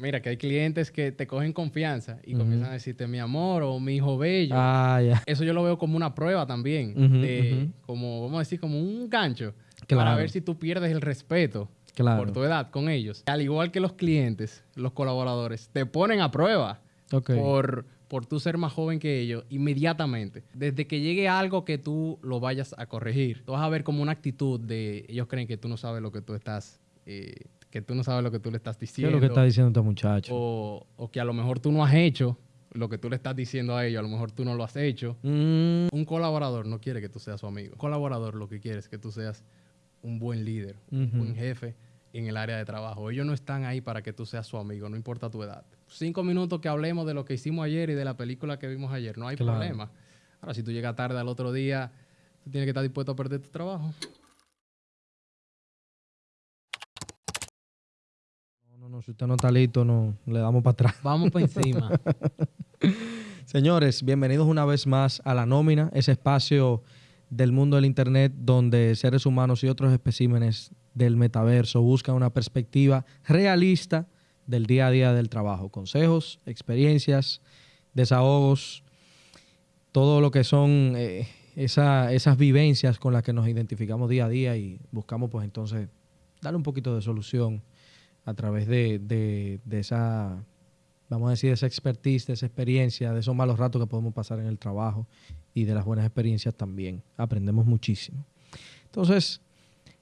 Mira, que hay clientes que te cogen confianza y comienzan a decirte mi amor o mi hijo bello. Ah, ya. Eso yo lo veo como una prueba también, de, como, vamos a decir, como un gancho Claro. para ver si tú pierdes el respeto Claro. por tu edad con ellos. Al igual que los clientes, los colaboradores, te ponen a prueba por, por tú ser más joven que ellos inmediatamente. Desde que llegue algo que tú lo vayas a corregir, tú vas a ver como una actitud de ellos creen que tú no sabes lo que tú estás, eh, que tú no sabes lo que tú le estás ¿Qué es diciendo. lo que está diciendo este muchacho? o, o que a lo mejor tú no has hecho lo que tú le estás diciendo a ellos, a lo mejor tú no lo has hecho. Mm, Un colaborador no quiere que tú seas su amigo. Un colaborador lo que quiere es que tú seas un buen líder, un buen jefe en el área de trabajo. Ellos no están ahí para que tú seas su amigo, no importa tu edad. Cinco minutos que hablemos de lo que hicimos ayer y de la película que vimos ayer, no hay Claro. problema. Ahora, si tú llegas tarde al otro día, tú tienes que estar dispuesto a perder tu trabajo. No, si usted no está listo, no, le damos para atrás. Vamos para encima. Señores, bienvenidos una vez más a La Nómina, ese espacio del mundo del Internet donde seres humanos y otros especímenes del metaverso buscan una perspectiva realista del día a día del trabajo. Consejos, experiencias, desahogos, todo lo que son eh, esa- esas vivencias con las que nos identificamos día a día y buscamos pues entonces darle un poquito de solución a través de, de- esa, vamos a decir, de esa expertise, de esa experiencia, de esos malos ratos que podemos pasar en el trabajo y de las buenas experiencias también. Aprendemos muchísimo. Entonces,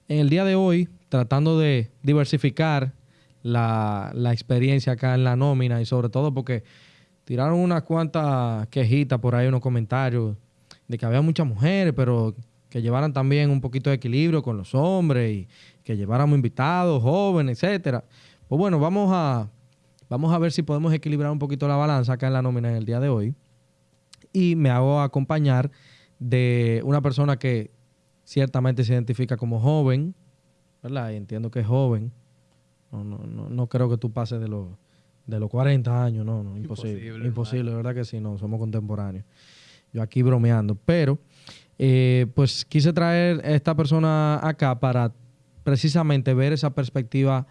en el día de hoy, tratando de diversificar la, la experiencia acá en la nómina y sobre todo porque tiraron unas cuantas quejitas por ahí, unos comentarios de que había muchas mujeres, pero que llevaran también un poquito de equilibrio con los hombres y que lleváramos invitados, jóvenes, etcétera. Pues bueno, vamos a, vamos a ver si podemos equilibrar un poquito la balanza acá en la nómina en el día de hoy. Y me hago acompañar de una persona que ciertamente se identifica como joven, ¿verdad? Y entiendo que es joven. No, no, no, no creo que tú pases de los, de los 40 años, no, no, imposible. Imposible, Imposible, ¿verdad que sí? No, somos contemporáneos. Yo aquí bromeando. Pero, eh, pues quise traer a esta persona acá para precisamente ver esa perspectiva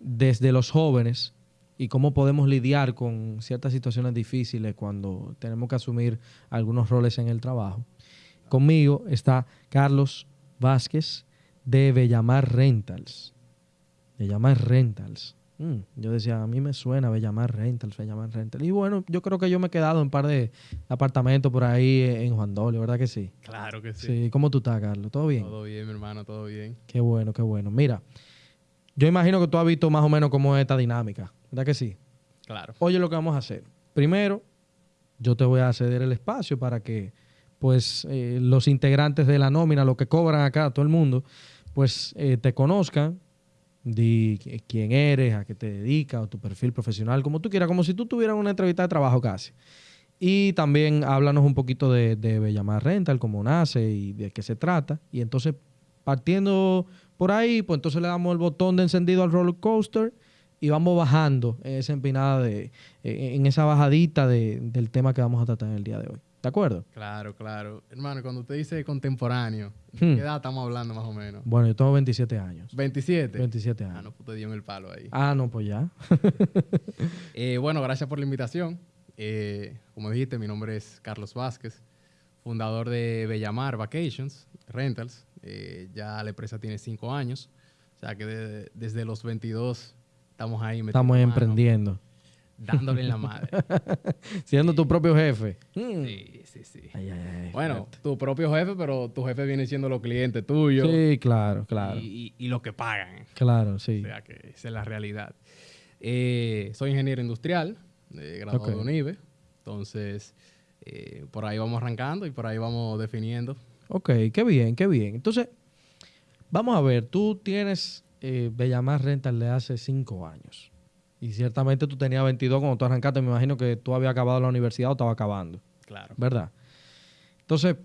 desde los jóvenes y cómo podemos lidiar con ciertas situaciones difíciles cuando tenemos que asumir algunos roles en el trabajo. Conmigo está Carlos Vázquez de Bellamar Rentals. Bellamar Rentals. Mm, yo decía, a mí me suena Bellamar Rentals, Bellamar Rentals. Y bueno, yo creo que yo me he quedado en un par de apartamentos por ahí en Juan Dolio, ¿verdad que sí? claro que sí. Sí. ¿Cómo tú estás, Carlos? ¿Todo bien? Todo bien, mi hermano, todo bien. Qué bueno, qué bueno. Mira, yo imagino que tú has visto más o menos cómo es esta dinámica, ¿verdad que sí? Claro. Oye, lo que vamos a hacer. Primero, yo te voy a ceder el espacio para que, pues, eh, los integrantes de la nómina, los que cobran acá, todo el mundo, pues, eh, te conozcan, di qui- quién eres, a qué te dedicas, o tu perfil profesional, como tú quieras, como si tú tuvieras una entrevista de trabajo casi. Y también háblanos un poquito de, de Bellamar Rental, cómo nace y de qué se trata. Y entonces, partiendo por ahí, pues entonces le damos el botón de encendido al roller coaster y vamos bajando en esa empinada de, en esa bajadita de- del tema que vamos a tratar en el día de hoy. ¿De acuerdo? Claro, claro. Hermano, cuando usted dice contemporáneo, Hmm. ¿qué edad estamos hablando más o menos? Bueno, yo tengo 27 años. 27. 27 Ah, años. no, pues te dio el palo ahí. Ah, no, pues ya. Eh, bueno, gracias por la invitación. Eh, como dijiste, mi nombre es Carlos Vázquez, fundador de Bellamar Vacations Rentals. Eh, ya la empresa tiene cinco años. O sea que de- desde los 22 estamos ahí Estamos emprendiendo. Dándole en la madre. Siendo tu propio jefe. Mm. Sí, sí, sí. Ay, ay, ay, Bueno, fuerte. tu propio jefe, pero tu jefe viene siendo los clientes tuyos Sí, claro, claro. y, y, y lo que pagan. Claro, sí. O sea que esa es la realidad. Eh, soy ingeniero industrial, eh, graduado Ok. de UNIBE. Entonces, eh, por ahí vamos arrancando y por ahí vamos definiendo. Ok, qué bien, qué bien. Entonces, vamos a ver, tú tienes eh, Bellamar Rental de hace cinco años. Y ciertamente tú tenías 22 cuando tú arrancaste. Me imagino que tú habías acabado la universidad o estaba acabando, Claro. ¿verdad? Entonces,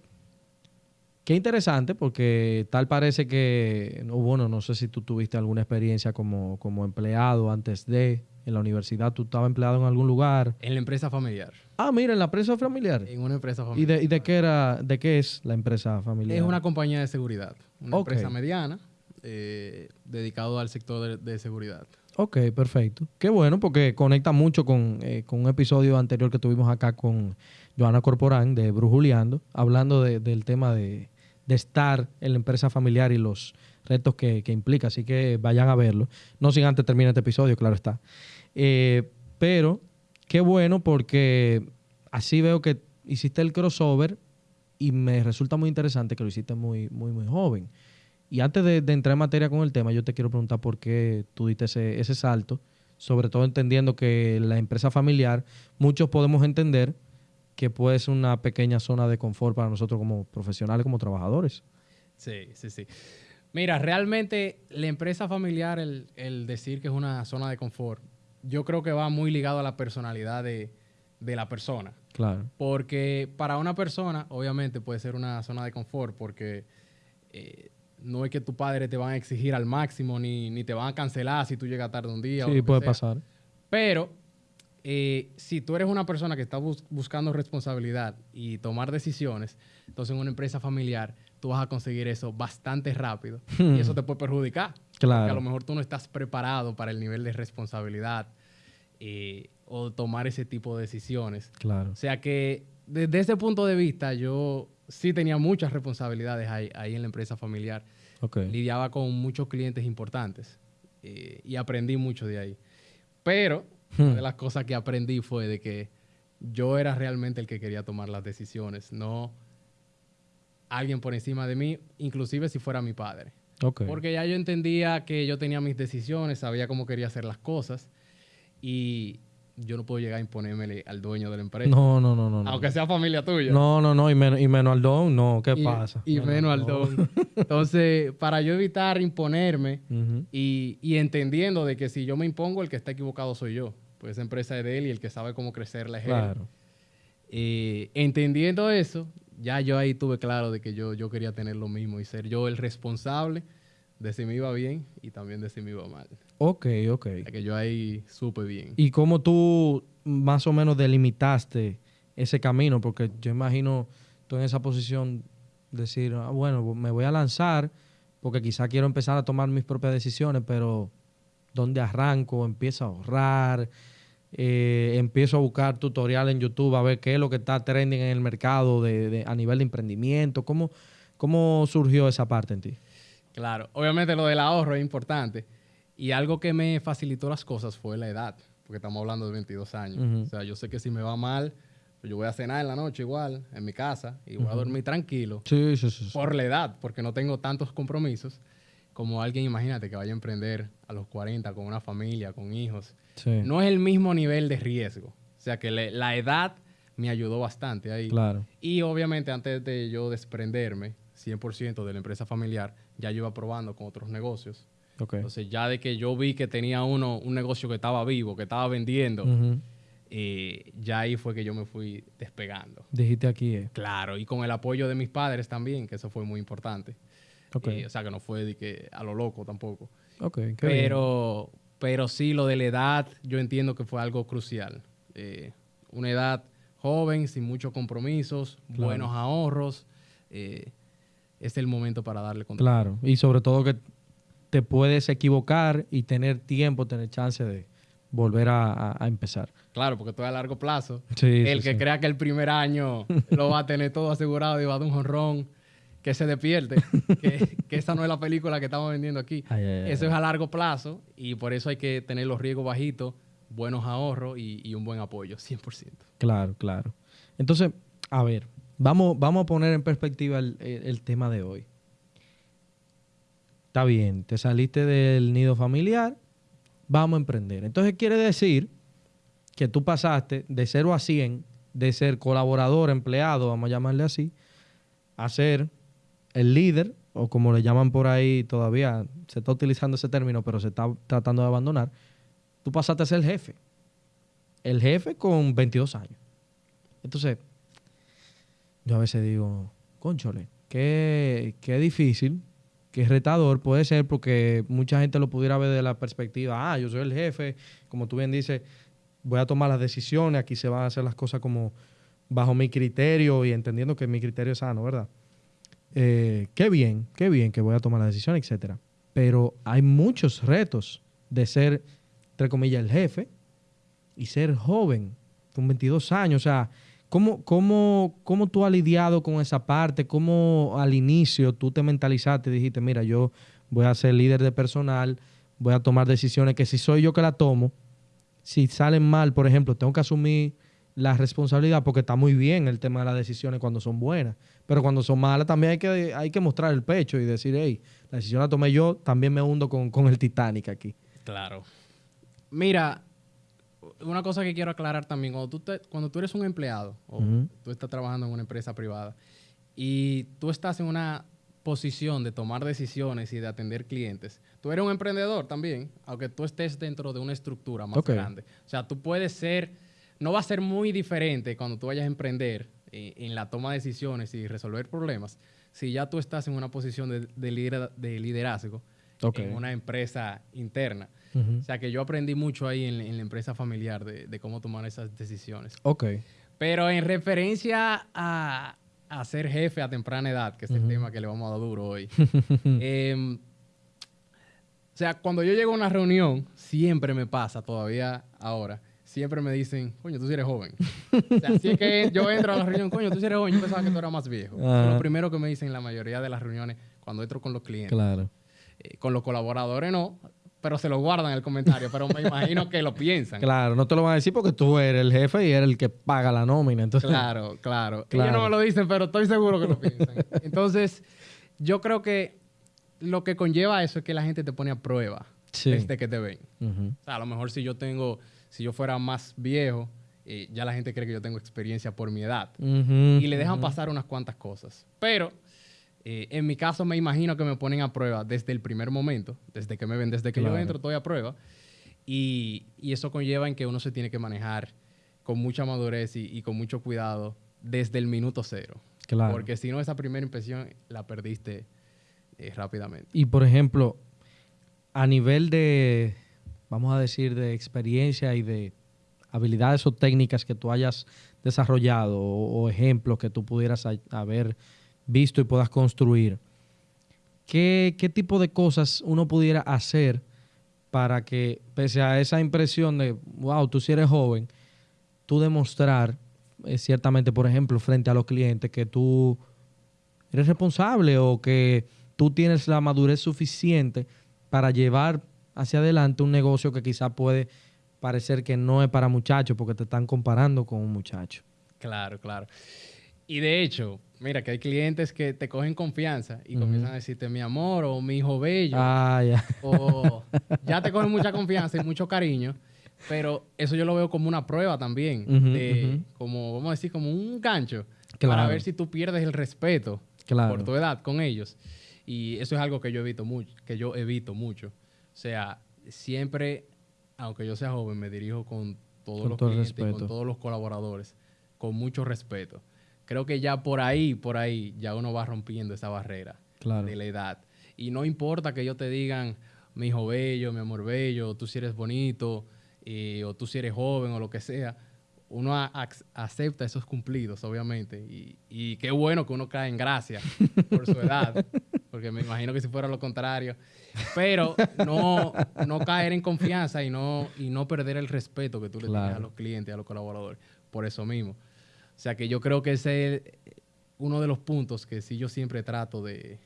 qué interesante porque tal parece que, no, bueno, no sé si tú tuviste alguna experiencia como, como empleado antes de, en la universidad, tú estabas empleado en algún lugar. En la empresa familiar. Ah, mira, en la empresa familiar. En una empresa ¿Y familiar. de, y de qué era, de qué es la empresa familiar? Es una compañía de seguridad. Una empresa mediana eh, dedicado al sector de, de seguridad. Ok, perfecto. Qué bueno porque conecta mucho con, eh, con un episodio anterior que tuvimos acá con Joana Corporán de Brujuleando, hablando de- del tema de, de estar en la empresa familiar y los retos que, que implica. Así que vayan a verlo. No sin antes terminar este episodio, claro está. Eh, pero qué bueno porque así veo que hiciste el crossover y me resulta muy interesante que lo hiciste muy, muy, muy joven. Y antes de, de entrar en materia con el tema, yo te quiero preguntar por qué tú diste ese, ese salto, sobre todo entendiendo que la empresa familiar, muchos podemos entender que puede ser una pequeña zona de confort para nosotros como profesionales, como trabajadores. Sí, sí, sí. Mira, realmente la empresa familiar, el, el decir que es una zona de confort, yo creo que va muy ligado a la personalidad de, de la persona. Claro. Porque para una persona, obviamente, puede ser una zona de confort, porque eh, no es que tu padre te van a exigir al máximo, ni, ni te van a cancelar si tú llegas tarde un día. o Sí, puede sea. pasar. Pero eh, si tú eres una persona que está bus- buscando responsabilidad y tomar decisiones, entonces en una empresa familiar tú vas a conseguir eso bastante rápido y eso te puede perjudicar. Porque a Claro. lo mejor tú no estás preparado para el nivel de responsabilidad eh, o tomar ese tipo de decisiones. Claro. O sea que desde ese punto de vista yo sí tenía muchas responsabilidades ahí, ahí en la empresa familiar. Lidiaba con muchos clientes importantes eh, y aprendí mucho de ahí. Pero Hmm. una de las cosas que aprendí fue de que yo era realmente el que quería tomar las decisiones, no alguien por encima de mí, inclusive si fuera mi padre. Porque ya yo entendía que yo tenía mis decisiones, sabía cómo quería hacer las cosas y yo no puedo llegar a imponérmele al dueño de la empresa, No, no, no, no. no. aunque sea familia tuya. No, no, no. Y menos, y menos al don, no. ¿Qué y, pasa? Y No, no, menos al don. Entonces, para yo evitar imponerme y, y entendiendo de que si yo me impongo, el que está equivocado soy yo. Pues esa empresa es de él y el que sabe cómo crecerla es él. Eh, entendiendo eso, ya yo ahí tuve claro de que yo, yo quería tener lo mismo y ser yo el responsable de si me iba bien y también de si me iba mal. Ok, ok. O sea, que yo ahí supe bien. ¿Y cómo tú más o menos delimitaste ese camino? Porque yo imagino tú en esa posición decir, ah, bueno, me voy a lanzar porque quizá quiero empezar a tomar mis propias decisiones, pero ¿dónde arranco? Empiezo a ahorrar, eh, empiezo a buscar tutoriales en YouTube a ver qué es lo que está trending en el mercado de, de- a nivel de emprendimiento. ¿Cómo, ¿Cómo surgió esa parte en ti? Claro, obviamente lo del ahorro es importante. Y algo que me facilitó las cosas fue la edad, porque estamos hablando de 22 años. O sea, yo sé que si me va mal, pues yo voy a cenar en la noche igual, en mi casa, y voy a dormir tranquilo. Sí, sí, sí. por la edad, porque no tengo tantos compromisos como alguien, imagínate, que vaya a emprender a los 40 con una familia, con hijos. Sí, No es el mismo nivel de riesgo. O sea que le- la edad me ayudó bastante ahí. claro. Y obviamente antes de yo desprenderme 100% de la empresa familiar, ya yo iba probando con otros negocios. Entonces ya de que yo vi que tenía uno, un negocio que estaba vivo, que estaba vendiendo, eh, ya ahí fue que yo me fui despegando. Dijiste aquí, eh. Claro, y con el apoyo de mis padres también, que eso fue muy importante. Eh, o sea, que no fue de que a lo loco tampoco. Bien. Pero, pero sí, lo de la edad, yo entiendo que fue algo crucial. Eh, una edad joven, sin muchos compromisos, Claro. buenos ahorros. eh, es el momento para darle control. Claro, y sobre todo que te puedes equivocar y tener tiempo, tener chance de volver a, empezar. Claro, porque todo es a largo plazo. Sí, el sí, que sí. crea que el primer año lo va a tener todo asegurado y va a dar un jonrón, que se despierte. que, que esa no es la película que estamos vendiendo aquí. Ay, ay, ay, Eso es a largo plazo y por eso hay que tener los riesgos bajitos, buenos ahorros y, y un buen apoyo, 100%. Claro, claro. Entonces, a ver, vamos, vamos a poner en perspectiva el, el- el tema de hoy. Está bien, te saliste del nido familiar, vamos a emprender. Entonces quiere decir que tú pasaste de 0 a 100, de ser colaborador, empleado, vamos a llamarle así, a ser el líder, o como le llaman por ahí todavía, se está utilizando ese término, pero se está tratando de abandonar. Tú pasaste a ser el jefe. El jefe con 22 años. Entonces, yo a veces digo, conchole, qué, qué difícil, qué retador puede ser porque mucha gente lo pudiera ver de la perspectiva, ah, yo soy el jefe, como tú bien dices, voy a tomar las decisiones, aquí se van a hacer las cosas como bajo mi criterio y entendiendo que mi criterio es sano, ¿verdad? Eh, qué bien, qué bien que voy a tomar la decisión, etcétera. Pero hay muchos retos de ser entre comillas, el jefe y ser joven, con 22 años. O sea, ¿cómo, cómo, cómo tú has lidiado con esa parte? ¿Cómo al inicio tú te mentalizaste y dijiste, mira, yo voy a ser líder de personal, voy a tomar decisiones que si soy yo que la tomo, si salen mal, por ejemplo, tengo que asumir la responsabilidad porque está muy bien el tema de las decisiones cuando son buenas, pero cuando son malas también hay que, hay que mostrar el pecho y decir, hey, la decisión la tomé yo, también me hundo con, con el Titanic aquí. Claro. Mira, una cosa que quiero aclarar también, cuando tú, cuando tú eres un empleado o tú estás trabajando en una empresa privada y tú estás en una posición de tomar decisiones y de atender clientes, tú eres un emprendedor también, aunque tú estés dentro de una estructura más grande. O sea, tú puedes ser, no va a ser muy diferente cuando tú vayas a emprender eh, en la toma de decisiones y resolver problemas, si ya tú estás en una posición de, de, liderazgo en una empresa interna. O sea que yo aprendí mucho ahí en, la empresa familiar de, cómo tomar esas decisiones. Ok. Pero en referencia a, ser jefe a temprana edad, que es el tema que le vamos a dar duro hoy. Em, o sea, cuando yo llego a una reunión, siempre me pasa, todavía ahora, siempre me dicen, coño, tú sí eres joven. o sea, si es que yo entro a la reunión, coño, tú sí eres joven, yo pensaba que tú eras más viejo. Es lo primero que me dicen en la mayoría de las reuniones cuando entro con los clientes. Claro. Eh, con los colaboradores no, pero se lo guardan el comentario, pero me imagino que lo piensan. Claro, no te lo van a decir porque tú eres el jefe y eres el que paga la nómina. Entonces... Claro, claro, Ellos no me lo dicen, pero estoy seguro que lo piensan. Entonces, yo creo que lo que conlleva eso es que la gente te pone a prueba desde que te ven. O sea, a lo mejor si yo tengo, si yo fuera más viejo, eh, ya la gente cree que yo tengo experiencia por mi edad. y le dejan pasar unas cuantas cosas. Pero eh, en mi caso, me imagino que me ponen a prueba desde el primer momento, desde que me ven, desde que yo entro, estoy a prueba. Y, eso conlleva en que uno se tiene que manejar con mucha madurez y, con mucho cuidado desde el minuto cero. Claro. Porque si no, esa primera impresión la perdiste eh, rápidamente. Y por ejemplo, a nivel de, vamos a decir, de experiencia y de habilidades o técnicas que tú hayas desarrollado o, ejemplos que tú pudieras haber visto y puedas construir, ¿qué, tipo de cosas uno pudiera hacer para que, pese a esa impresión de, wow, tú si eres joven, tú demostrar eh, ciertamente, por ejemplo, frente a los clientes que tú eres responsable o que tú tienes la madurez suficiente para llevar hacia adelante un negocio que quizá puede parecer que no es para muchachos porque te están comparando con un muchacho. Claro, claro. Y de hecho, mira que hay clientes que te cogen confianza y comienzan a decirte mi amor o mi hijo bello. Ah, ya. O ya te cogen mucha confianza y mucho cariño. Pero eso yo lo veo como una prueba también. de, Como, vamos a decir, como un gancho. Para ver si tú pierdes el respeto por tu edad con ellos. Y eso es algo que yo evito mucho, que yo evito mucho. O sea, siempre, aunque yo sea joven, me dirijo con todos los clientes, con todos los colaboradores, con mucho respeto creo que ya por ahí, por ahí, ya uno va rompiendo esa barrera de la edad. Y no importa que ellos te digan, mi hijo bello, mi amor bello, tú si eres bonito, eh, o tú si eres joven, o lo que sea. Uno acepta esos cumplidos, obviamente. Y, y, qué bueno que uno cae en gracia por su edad, porque me imagino que si fuera lo contrario. Pero no, no caer en confianza y no, y no perder el respeto que tú le tienes a los clientes, a los colaboradores. Por eso mismo. O sea que yo creo que ese es uno de los puntos que sí yo siempre trato de,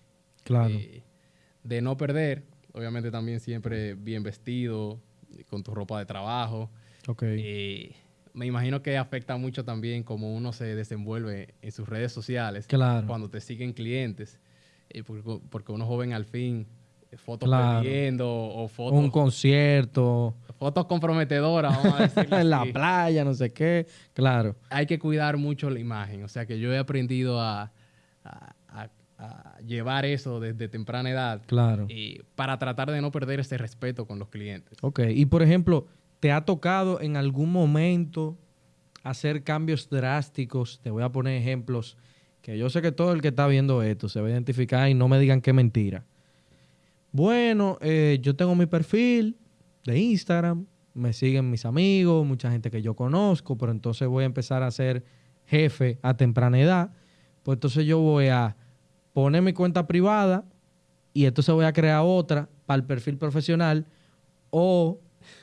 de, no perder. Obviamente también siempre bien vestido, con tu ropa de trabajo. Okay. Eh, me imagino que afecta mucho también cómo uno se desenvuelve en sus redes sociales. Claro. Cuando te siguen clientes. Eh, porque, porque, uno joven al fin fotos perdiendo o fotos. Un concierto. Fotos comprometedoras, vamos a decir. en la playa, no sé qué. Claro. Hay que cuidar mucho la imagen. O sea que yo he aprendido a, llevar eso desde temprana edad. Claro. Y para tratar de no perder ese respeto con los clientes. Ok. Y por ejemplo, ¿te ha tocado en algún momento hacer cambios drásticos? Te voy a poner ejemplos que yo sé que todo el que está viendo esto se va a identificar y no me digan qué mentira bueno, eh, yo tengo mi perfil de Instagram, me siguen mis amigos, mucha gente que yo conozco, pero entonces voy a empezar a ser jefe a temprana edad. Pues entonces yo voy a poner mi cuenta privada y entonces voy a crear otra para el perfil profesional o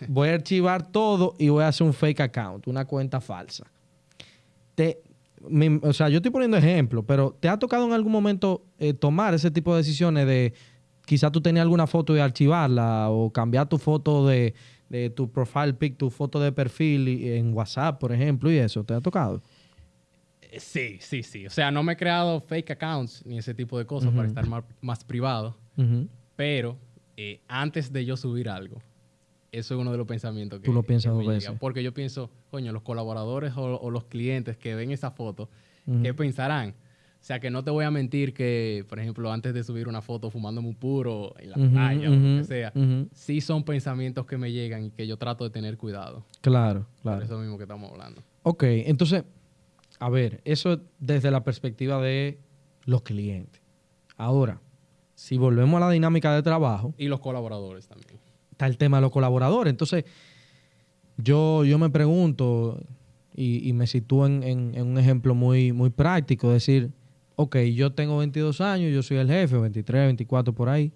voy a archivar todo y voy a hacer un fake account, una cuenta falsa. Te, o sea, yo estoy poniendo ejemplo, pero ¿te ha tocado en algún momento eh, tomar ese tipo de decisiones de quizá tú tenías alguna foto y archivarla o cambiar tu foto de, de tu profile pic, tu foto de perfil en WhatsApp, por ejemplo, y eso? ¿Te ha tocado? Eh, Sí, sí, sí. O sea, no me he creado fake accounts ni ese tipo de cosas para estar más, más privado. Pero eh, antes de yo subir algo, eso es uno de los pensamientos que Tú lo piensas dos veces. Porque yo pienso, coño, los colaboradores o, o los clientes que ven esa foto. ¿qué pensarán? O sea, que no te voy a mentir que, por ejemplo, antes de subir una foto fumándome un puro en la Ujú, playa o lo que sea, sí son pensamientos que me llegan y que yo trato de tener cuidado. Claro, Por claro. eso mismo que estamos hablando. Ok, entonces, a ver, eso desde la perspectiva de los clientes. Ahora, si volvemos a la dinámica de trabajo, Y los colaboradores también. está el tema de los colaboradores. Entonces, yo, yo me pregunto y, y me sitúo en, en- en un ejemplo muy, muy práctico, decir, ok, yo tengo 22 años, yo soy el jefe, 23, 24 por ahí,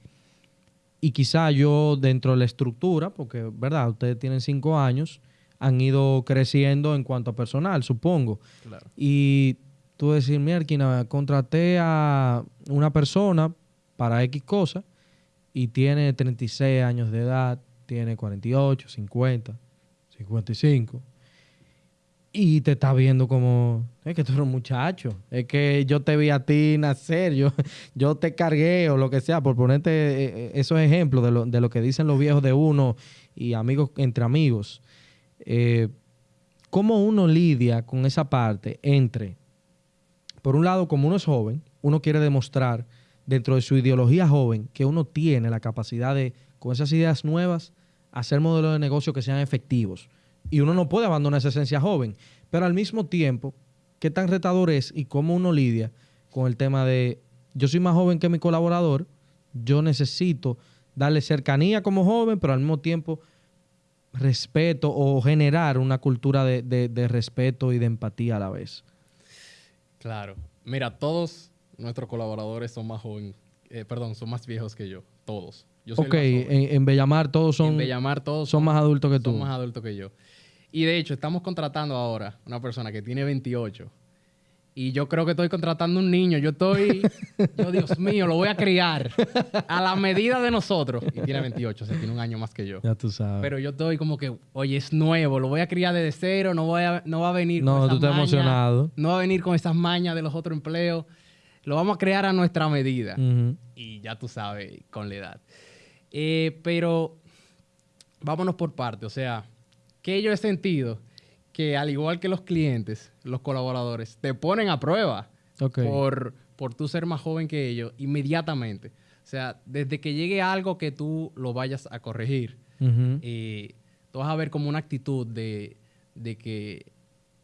y quizá yo dentro de la estructura, porque, ¿verdad? Ustedes tienen 5 años, han ido creciendo en cuanto a personal, supongo. Claro. Y tú decir, mierda, contraté a una persona para X cosa y tiene 36 años de edad, tiene 48, 50, 55. Y te está viendo como, es que tú eres un muchacho, es que yo te vi a ti nacer, yo, yo te cargué o lo que sea, por ponerte eh, eh, esos ejemplos de lo, de lo que dicen los viejos de uno y amigos entre amigos. Eh, ¿Cómo uno lidia con esa parte entre, por un lado, como uno es joven, uno quiere demostrar dentro de su ideología joven que uno tiene la capacidad de, con esas ideas nuevas, hacer modelos de negocio que sean efectivos? Y uno no puede abandonar esa esencia joven, pero al mismo tiempo, ¿qué tan retador es y cómo uno lidia con el tema de, yo soy más joven que mi colaborador, yo necesito darle cercanía como joven, pero al mismo tiempo respeto o generar una cultura de, de- de respeto y de empatía a la vez. Claro. Mira, todos nuestros colaboradores son más jóvenes, eh, perdón, son más viejos que yo. Todos. Yo soy el ok, en Bellamar todos son, en Bellamar todos son más adultos que tú. son más adultos que yo. Y de hecho, estamos contratando ahora una persona que tiene 28. Y yo creo que estoy contratando un niño. Yo estoy, yo, Dios mío, lo voy a criar a la medida de nosotros. Y tiene 28, o sea, tiene un año más que yo. Ya tú sabes. Pero yo estoy como que, oye, es nuevo, lo voy a criar desde cero, no, voy a, no va a venir No, con tú estás emocionado. No va a venir con esas mañas de los otros empleos. Lo vamos a crear a nuestra medida. Y ya tú sabes, con la edad. Eh, pero vámonos por parte. O sea, que yo he sentido que al igual que los clientes, los colaboradores, te ponen a prueba por, por tú ser más joven que ellos inmediatamente. O sea, desde que llegue algo que tú lo vayas a corregir, eh, tú vas a ver como una actitud de, de que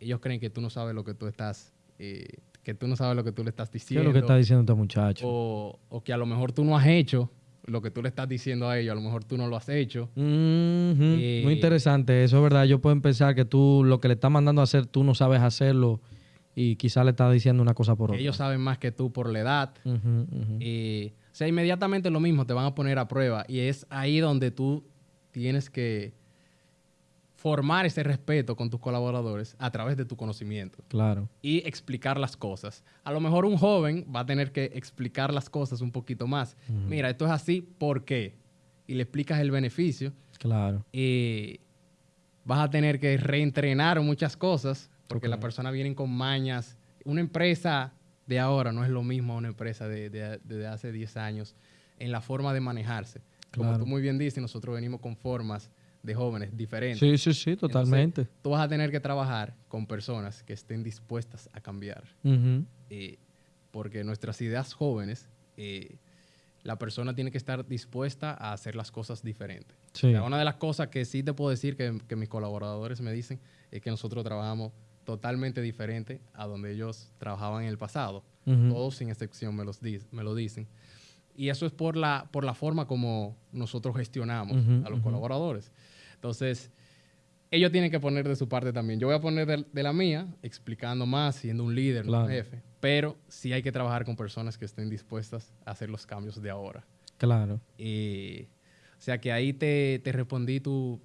ellos creen que tú no sabes lo que tú estás, eh, que tú no sabes lo que tú le estás ¿Qué es diciendo. lo que está diciendo este muchacho? o, o que a lo mejor tú no has hecho lo que tú le estás diciendo a ellos, a lo mejor tú no lo has hecho. Ujú. Eh, Muy interesante. Eso es verdad. Ellos pueden pensar que tú lo que le estás mandando a hacer, tú no sabes hacerlo y quizás le estás diciendo una cosa por otra. ellos saben más que tú por la edad. Eh, o sea, inmediatamente lo mismo, te van a poner a prueba. Y es ahí donde tú tienes que formar ese respeto con tus colaboradores a través de tu conocimiento Claro. y explicar las cosas. A lo mejor un joven va a tener que explicar las cosas un poquito más. Mira, esto es así, ¿por qué? Y le explicas el beneficio. Claro. eh, vas a tener que reentrenar muchas cosas porque Ok. las personas vienen con mañas. Una empresa de ahora no es lo mismo a una empresa de, de- de hace 10 años en la forma de manejarse. Como Claro. tú muy bien dices, nosotros venimos con formas de jóvenes diferentes. Sí, sí, sí, totalmente. Entonces, tú vas a tener que trabajar con personas que estén dispuestas a cambiar. Ujú. eh, porque nuestras ideas jóvenes, eh, la persona tiene que estar dispuesta a hacer las cosas diferentes. Sí. O sea, una de las cosas que sí te puedo decir que, que mis colaboradores me dicen es que nosotros trabajamos totalmente diferente a donde ellos trabajaban en el pasado. Ujú. Todos sin excepción me, los di- me lo dicen. Y eso es por la, por la forma como nosotros gestionamos Ujú, a los ujú. colaboradores. Entonces, ellos tienen que poner de su parte también. Yo voy a poner de, de la mía, explicando más, siendo un líder, Claro. un jefe. Pero sí hay que trabajar con personas que estén dispuestas a hacer los cambios de ahora. Claro. Y, o sea que ahí te, te respondí tu,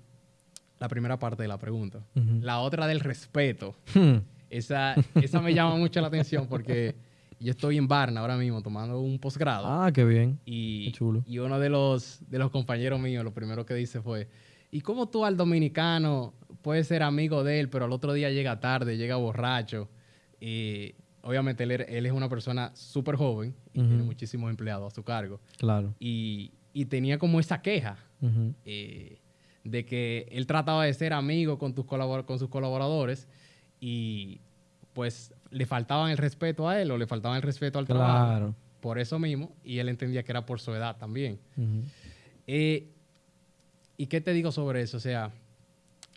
la primera parte de la pregunta. La otra del respeto. Hmm. Esa, esa me llama mucho la atención porque yo estoy en Barna ahora mismo tomando un posgrado. Ah, qué bien. Y, Qué chulo. y uno de los, de los compañeros míos, lo primero que dice fue, ¿y cómo tú al dominicano puedes ser amigo de él, pero al otro día llega tarde, llega borracho? Y obviamente él, él es una persona súper joven y tiene muchísimos empleados a su cargo. Claro. Y, y tenía como esa queja eh, de que él trataba de ser amigo con, tus colabor- con sus colaboradores y pues le faltaban el respeto a él o le faltaban el respeto al trabajo Claro. por eso mismo y él entendía que era por su edad también. Eh, ¿Y qué te digo sobre eso? O sea,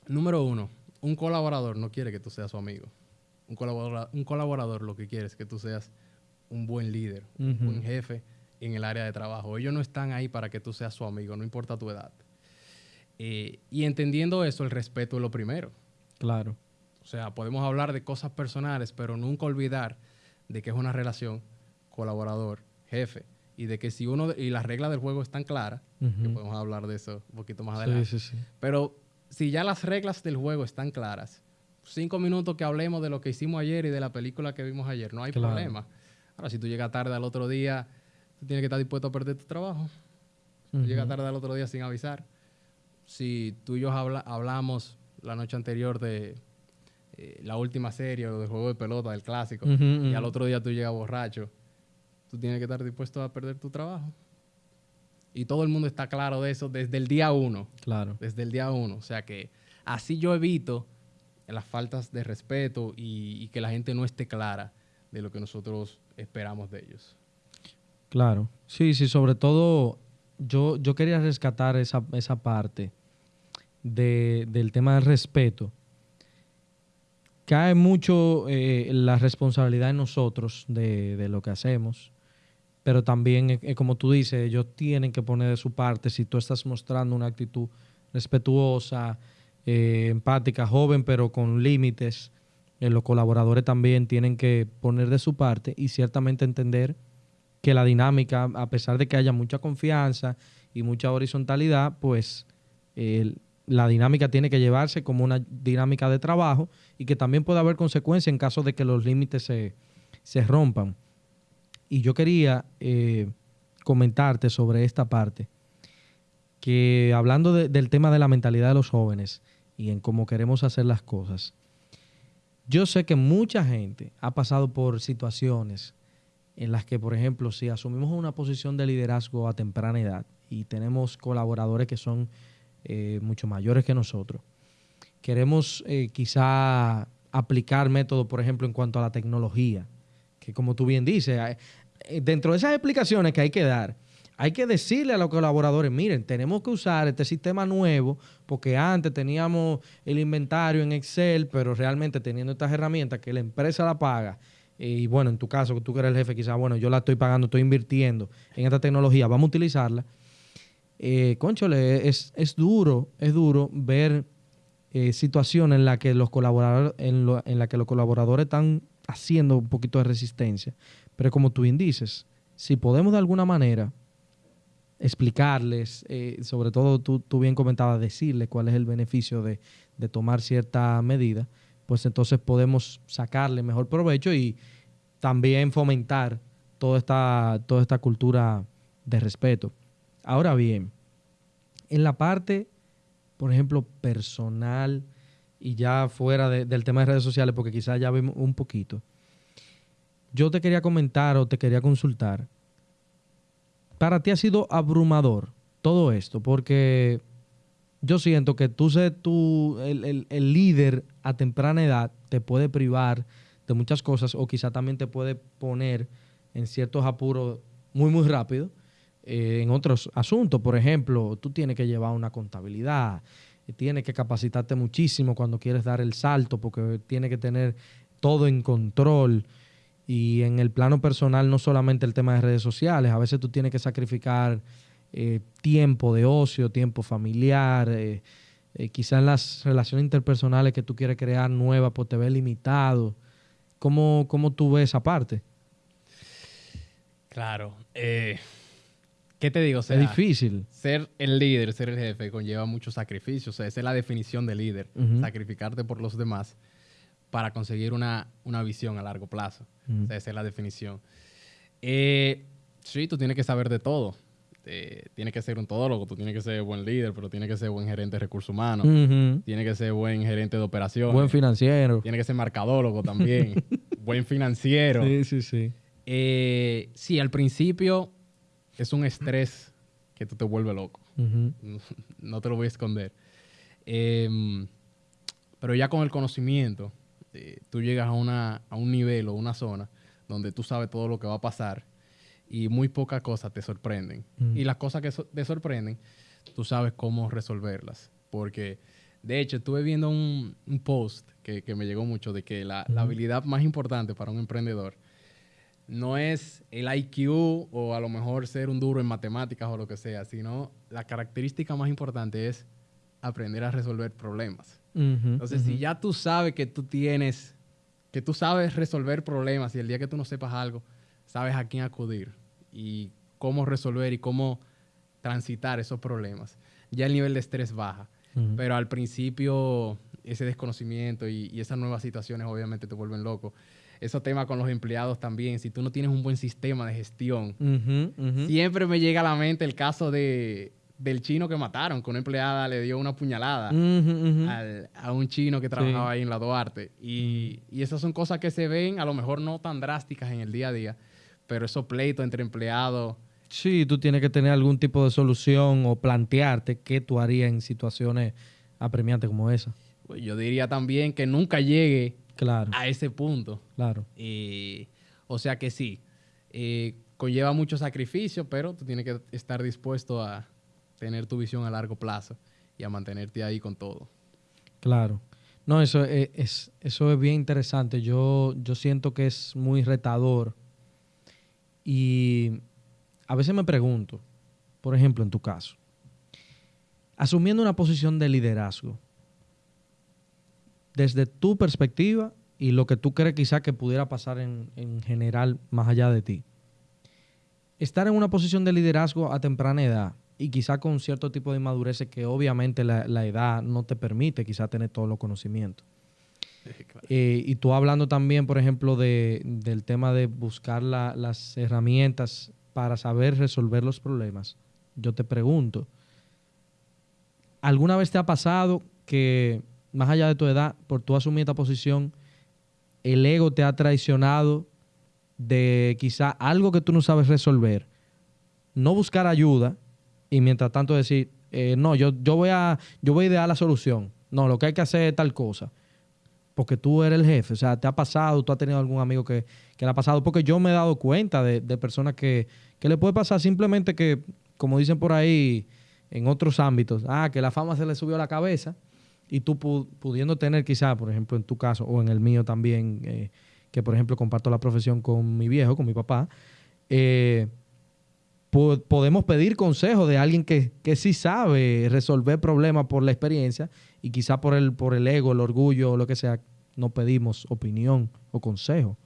número uno, un colaborador no quiere que tú seas su amigo. Un colaborador, un colaborador lo que quiere es que tú seas un buen líder, un buen jefe en el área de trabajo. Ellos no están ahí para que tú seas su amigo, no importa tu edad. Eh, y entendiendo eso, el respeto es lo primero. Claro. O sea, podemos hablar de cosas personales, pero nunca olvidar de que es una relación colaborador-jefe. Y de que si uno, y las reglas del juego están claras, que podemos hablar de eso un poquito más adelante. sí, sí. Pero si ya las reglas del juego están claras, cinco minutos que hablemos de lo que hicimos ayer y de la película que vimos ayer, no hay Claro. problema. Ahora, si tú llegas tarde al otro día, tú tienes que estar dispuesto a perder tu trabajo. Tú llegas Ujú. tarde al otro día sin avisar. Si tú y yo habla- hablamos la noche anterior de eh, la última serie o del juego de pelota, del clásico, y al otro día tú llegas borracho, tú tienes que estar dispuesto a perder tu trabajo. Y todo el mundo está claro de eso desde el día uno Claro. desde el día uno. O sea que así yo evito las faltas de respeto y, y que la gente no esté clara de lo que nosotros esperamos de ellos. Claro. Sí, sí, sobre todo yo, yo quería rescatar esa, esa parte de- del tema del respeto. Cae mucho eh, la responsabilidad en nosotros de, de lo que hacemos, pero también, eh, eh, como tú dices, ellos tienen que poner de su parte si tú estás mostrando una actitud respetuosa, eh, empática, joven, pero con límites. los colaboradores también tienen que poner de su parte y ciertamente entender que la dinámica, a pesar de que haya mucha confianza y mucha horizontalidad, pues la dinámica tiene que llevarse como una dinámica de trabajo y que también puede haber consecuencias en caso de que los límites se, se rompan. Y yo quería eh, comentarte sobre esta parte, que hablando de- del tema de la mentalidad de los jóvenes y en cómo queremos hacer las cosas, yo sé que mucha gente ha pasado por situaciones en las que, por ejemplo, si asumimos una posición de liderazgo a temprana edad y tenemos colaboradores que son eh, mucho mayores que nosotros, queremos eh, quizá aplicar métodos, por ejemplo, en cuanto a la tecnología, que como tú bien dices, dentro de esas explicaciones que hay que dar, hay que decirle a los colaboradores, miren, tenemos que usar este sistema nuevo porque antes teníamos el inventario en Excel, pero realmente teniendo estas herramientas que la empresa la paga, eh, y bueno, en tu caso, que tú que eres el jefe, quizás, bueno, yo la estoy pagando, estoy invirtiendo en esta tecnología, vamos a utilizarla. Eh, conchole, es, es duro, es duro ver eh, situaciones en las que en, en la que los colaboradores están haciendo un poquito de resistencia. Pero como tú bien dices, si podemos de alguna manera explicarles, eh, sobre todo tú, tú bien comentabas, decirles cuál es el beneficio de, de tomar cierta medida, pues entonces podemos sacarle mejor provecho y también fomentar toda esta, toda esta cultura de respeto. Ahora bien, en la parte, por ejemplo, personal y ya fuera de- del tema de redes sociales, porque quizás ya vimos un poquito, yo te quería comentar o te quería consultar. Para ti ha sido abrumador todo esto, porque yo siento que tú ser tú, el, el- el líder a temprana edad, te puede privar de muchas cosas o quizá también te puede poner en ciertos apuros muy, muy rápido eh, en otros asuntos. Por ejemplo, tú tienes que llevar una contabilidad, tienes que capacitarte muchísimo cuando quieres dar el salto, porque tienes que tener todo en control. Y en el plano personal, no solamente el tema de redes sociales, a veces tú tienes que sacrificar eh, tiempo de ocio, tiempo familiar, eh, eh, quizás las relaciones interpersonales que tú quieres crear nuevas, pues te ves limitado. ¿Cómo, cómo tú ves esa parte? Claro. eh, ¿Qué te digo? O sea, es difícil. Ser el líder, ser el jefe, conlleva mucho sacrificio. O sea, esa es la definición de líder. Sacrificarte por los demás para conseguir una, una visión a largo plazo. O sea, esa es la definición. Eh, sí, tú tienes que saber de todo. Eh, tienes que ser un todólogo, tú tienes que ser buen líder, pero tienes que ser buen gerente de recursos humanos. Ujú. Tienes que ser buen gerente de operaciones. Buen financiero. Tienes que ser mercadólogo también. buen financiero. Sí, sí, sí. Eh, sí, al principio es un estrés que tú te vuelve loco. No, no te lo voy a esconder. Em, pero ya con el conocimiento, tú llegas a, una, a un nivel o una zona donde tú sabes todo lo que va a pasar y muy pocas cosas te sorprenden. Mm. Y las cosas que so- te sorprenden, tú sabes cómo resolverlas. Porque, de hecho, estuve viendo un, un post que, que me llegó mucho de que la, la habilidad más importante para un emprendedor no es el IQ o a lo mejor ser un duro en matemáticas o lo que sea, sino la característica más importante es aprender a resolver problemas. Entonces, si ya tú sabes que tú tienes, que tú sabes resolver problemas y el día que tú no sepas algo, sabes a quién acudir y cómo resolver y cómo transitar esos problemas, ya el nivel de estrés baja. Pero al principio, ese desconocimiento y, y esas nuevas situaciones obviamente te vuelven loco. Esos temas con los empleados también, si tú no tienes un buen sistema de gestión, siempre me llega a la mente el caso de, del chino que mataron, que una empleada le dio una puñalada al- a un chino que trabajaba ahí en la Duarte. Y, y esas son cosas que se ven, a lo mejor no tan drásticas en el día a día, pero esos pleitos entre empleados, Sí, tú tienes que tener algún tipo de solución o plantearte qué tú harías en situaciones apremiantes como esa. pues yo diría también que nunca llegue Claro, a ese punto. claro. Eh, o sea que sí, eh, conlleva mucho sacrificio, pero tú tienes que estar dispuesto a tener tu visión a largo plazo y a mantenerte ahí con todo. Claro. No, eso es, es- eso es bien interesante. Yo, yo siento que es muy retador. Y a veces me pregunto, por ejemplo, en tu caso, asumiendo una posición de liderazgo, desde tu perspectiva y lo que tú crees quizá que pudiera pasar en, en general más allá de ti, estar en una posición de liderazgo a temprana edad y quizá con cierto tipo de inmadurez que obviamente la, la edad no te permite quizá tener todos los conocimientos. Eh, y tú hablando también, por ejemplo, de, del tema de buscar la- las herramientas para saber resolver los problemas, yo te pregunto, ¿alguna vez te ha pasado que, más allá de tu edad, por tú asumir esta posición, el ego te ha traicionado de quizá algo que tú no sabes resolver, no buscar ayuda y mientras tanto decir, eh, no, yo, yo, voy a, yo voy a idear la solución, no, lo que hay que hacer es tal cosa porque tú eres el jefe. O sea, te ha pasado, tú has tenido algún amigo que, que le ha pasado. Porque yo me he dado cuenta de, de personas que, que le puede pasar simplemente que, como dicen por ahí en otros ámbitos, ah, que la fama se le subió a la cabeza y tú pu- pudiendo tener quizá, por ejemplo, en tu caso o en el mío también, eh, que por ejemplo comparto la profesión con mi viejo, con mi papá, eh, po- podemos pedir consejo de alguien que, que sí sabe resolver problemas por la experiencia y quizá por el, por el ego, el orgullo o lo que sea, no pedimos opinión o consejo.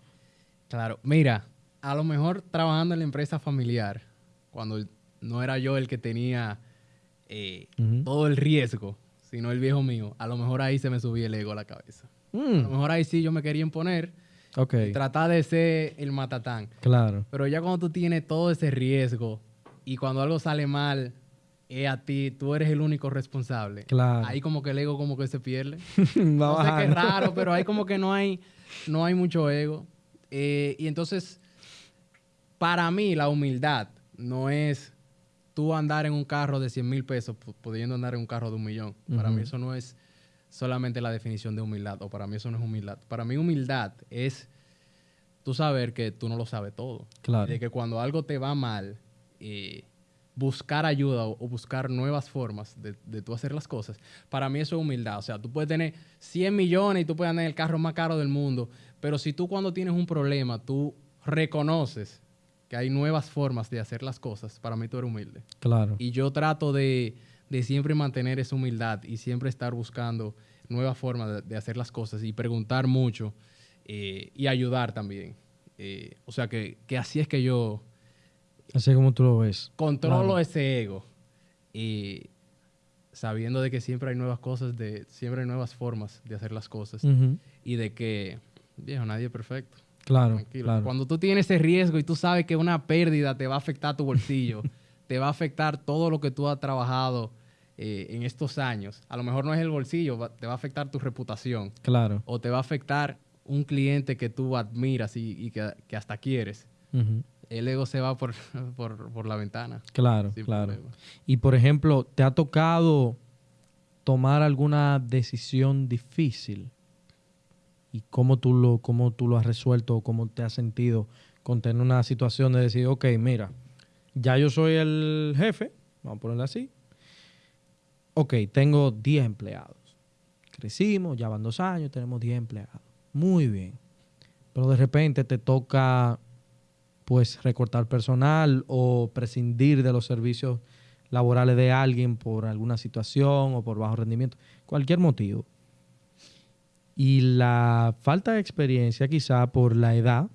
Claro, mira, a lo mejor trabajando en la empresa familiar, cuando no era yo el que tenía eh, todo el riesgo, sino el viejo mío, a lo mejor ahí se me subía el ego a la cabeza. A lo Mm, mejor ahí sí yo me quería imponer, ok, tratar de ser el matatán. claro. Pero ya cuando tú tienes todo ese riesgo y cuando algo sale mal, es a ti, tú eres el único responsable. Claro. Ahí como que el ego como que se pierde. Va no sé qué raro, pero ahí como que no hay, no hay mucho ego. Eh, y entonces, para mí la humildad no es tú andar en un carro de 100 mil pesos pu- pudiendo andar en un carro de un millón. Para mí eso no es solamente la definición de humildad, o para mí eso no es humildad. Para mí humildad es tú saber que tú no lo sabes todo. Claro. De que cuando algo te va mal, eh, buscar ayuda o, o buscar nuevas formas de, de tú hacer las cosas, para mí eso es humildad. O sea, tú puedes tener 100 millones y tú puedes andar en el carro más caro del mundo, pero si tú cuando tienes un problema, tú reconoces que hay nuevas formas de hacer las cosas, para mí tú eres humilde. Claro. Y yo trato de, de siempre mantener esa humildad y siempre estar buscando nuevas formas de, hacer las cosas y preguntar mucho eh, y ayudar también. Eh, o sea que, que así es que yo Así como tú lo ves. controlo Claro. ese ego y sabiendo de que siempre hay nuevas cosas, de, siempre hay nuevas formas de hacer las cosas y de que, viejo, nadie es perfecto. Claro, claro. Cuando tú tienes ese riesgo y tú sabes que una pérdida te va a afectar tu bolsillo, te va a afectar todo lo que tú has trabajado eh, en estos años. A lo mejor no es el bolsillo, va- te va a afectar tu reputación Claro. o te va a afectar un cliente que tú admiras y, y que, que hasta quieres. El ego se va por, por, por la ventana. Claro, claro. problema. Y por ejemplo, ¿te ha tocado tomar alguna decisión difícil? ¿Y cómo tú lo, cómo tú lo has resuelto o cómo te has sentido con tener una situación de decir, ok, mira, ya yo soy el jefe, vamos a ponerlo así. Ok, tengo 10 empleados. Crecimos, ya van dos años, tenemos 10 empleados. Muy bien. Pero de repente te toca pues recortar personal o prescindir de los servicios laborales de alguien por alguna situación o por bajo rendimiento, cualquier motivo. Y la falta de experiencia quizá por la edad,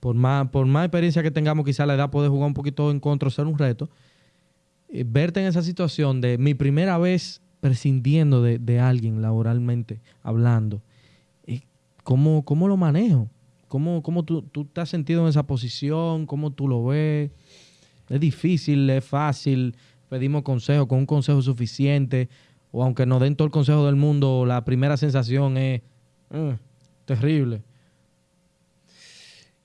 por más, por más experiencia que tengamos, quizá la edad puede jugar un poquito en contra, ser un reto. Eh, verte en esa situación de mi primera vez prescindiendo de, de alguien laboralmente hablando, eh, ¿cómo, ¿cómo lo manejo? ¿Cómo, cómo tú, tú te has sentido en esa posición? ¿Cómo tú lo ves? ¿Es difícil? ¿Es fácil? ¿Pedimos consejo con un consejo suficiente? O aunque nos den todo el consejo del mundo, la primera sensación es "Mm, terrible.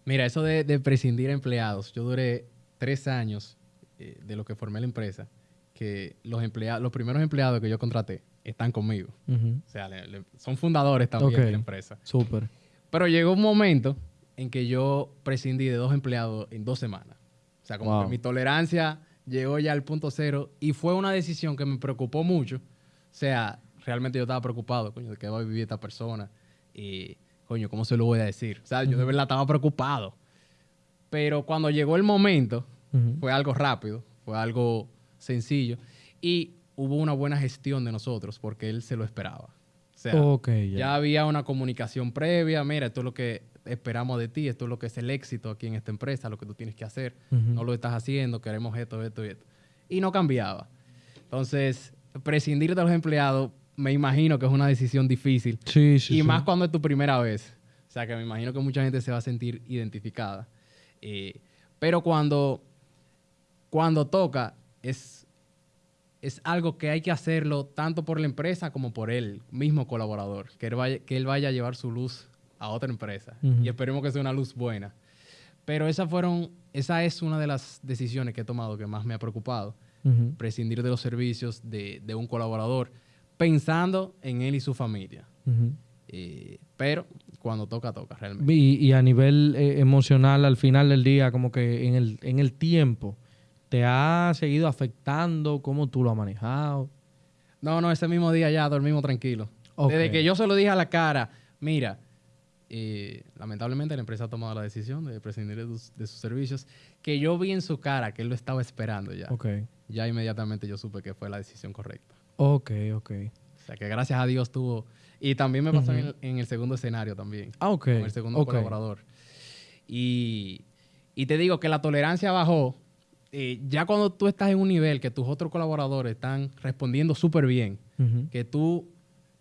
Mira, eso de, de prescindir empleados, yo duré tres años eh, de lo que formé la empresa, que los, empleados, los primeros empleados que yo contraté están conmigo. O sea, le- le- son fundadores también de la empresa. Súper. Pero llegó un momento en que yo prescindí de dos empleados en dos semanas. O sea, como Wow. que mi tolerancia llegó ya al punto cero y fue una decisión que me preocupó mucho. O sea, realmente yo estaba preocupado, coño, de qué va a vivir esta persona. Y, coño, ¿cómo se lo voy a decir? O sea, yo de verdad estaba preocupado. Pero cuando llegó el momento, fue algo rápido, fue algo sencillo. Y hubo una buena gestión de nosotros porque él se lo esperaba. O sea, ya. ya había una comunicación previa, mira, esto es lo que esperamos de ti, esto es lo que es el éxito aquí en esta empresa, lo que tú tienes que hacer, no lo estás haciendo, queremos esto, esto y esto. Y no cambiaba. Entonces, prescindir de los empleados, me imagino que es una decisión difícil. Sí, sí, y sí. más cuando es tu primera vez. O sea, que me imagino que mucha gente se va a sentir identificada. Eh, pero cuando, cuando toca, es, es algo que hay que hacerlo tanto por la empresa como por él mismo colaborador. Que él vaya, que él vaya a llevar su luz a otra empresa. Y esperemos que sea una luz buena. Pero esas fueron, esa es una de las decisiones que he tomado que más me ha preocupado. Prescindir de los servicios de, de un colaborador pensando en él y su familia. Eh, pero cuando toca, toca realmente. Y, y a nivel eh, emocional, al final del día, como que en el, en el tiempo, ¿te ha seguido afectando? ¿Cómo tú lo has manejado? No, no, ese mismo día ya dormimos tranquilo. Ok. Desde que yo se lo dije a la cara, mira, eh, lamentablemente la empresa ha tomado la decisión de prescindir de, sus servicios, que yo vi en su cara que él lo estaba esperando ya. Ok. Ya inmediatamente yo supe que fue la decisión correcta. Ok, ok. O sea, que gracias a Dios tuvo... Y también me pasó en, el, en el segundo escenario también. Ah, ok. con el segundo ok. colaborador. Y, y te digo que la tolerancia bajó. eh, ya cuando tú estás en un nivel que tus otros colaboradores están respondiendo súper bien, que tú,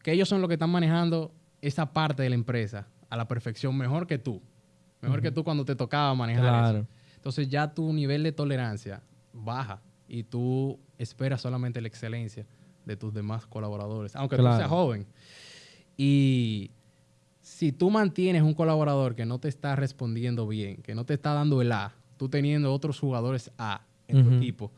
que ellos son los que están manejando esa parte de la empresa a la perfección mejor que tú. Mejor que tú cuando te tocaba manejar Claro. eso. Entonces ya tu nivel de tolerancia baja y tú esperas solamente la excelencia de tus demás colaboradores, aunque Claro. tú seas joven. Y si tú mantienes un colaborador que no te está respondiendo bien, que no te está dando el A, tú teniendo otros jugadores A en tu equipo,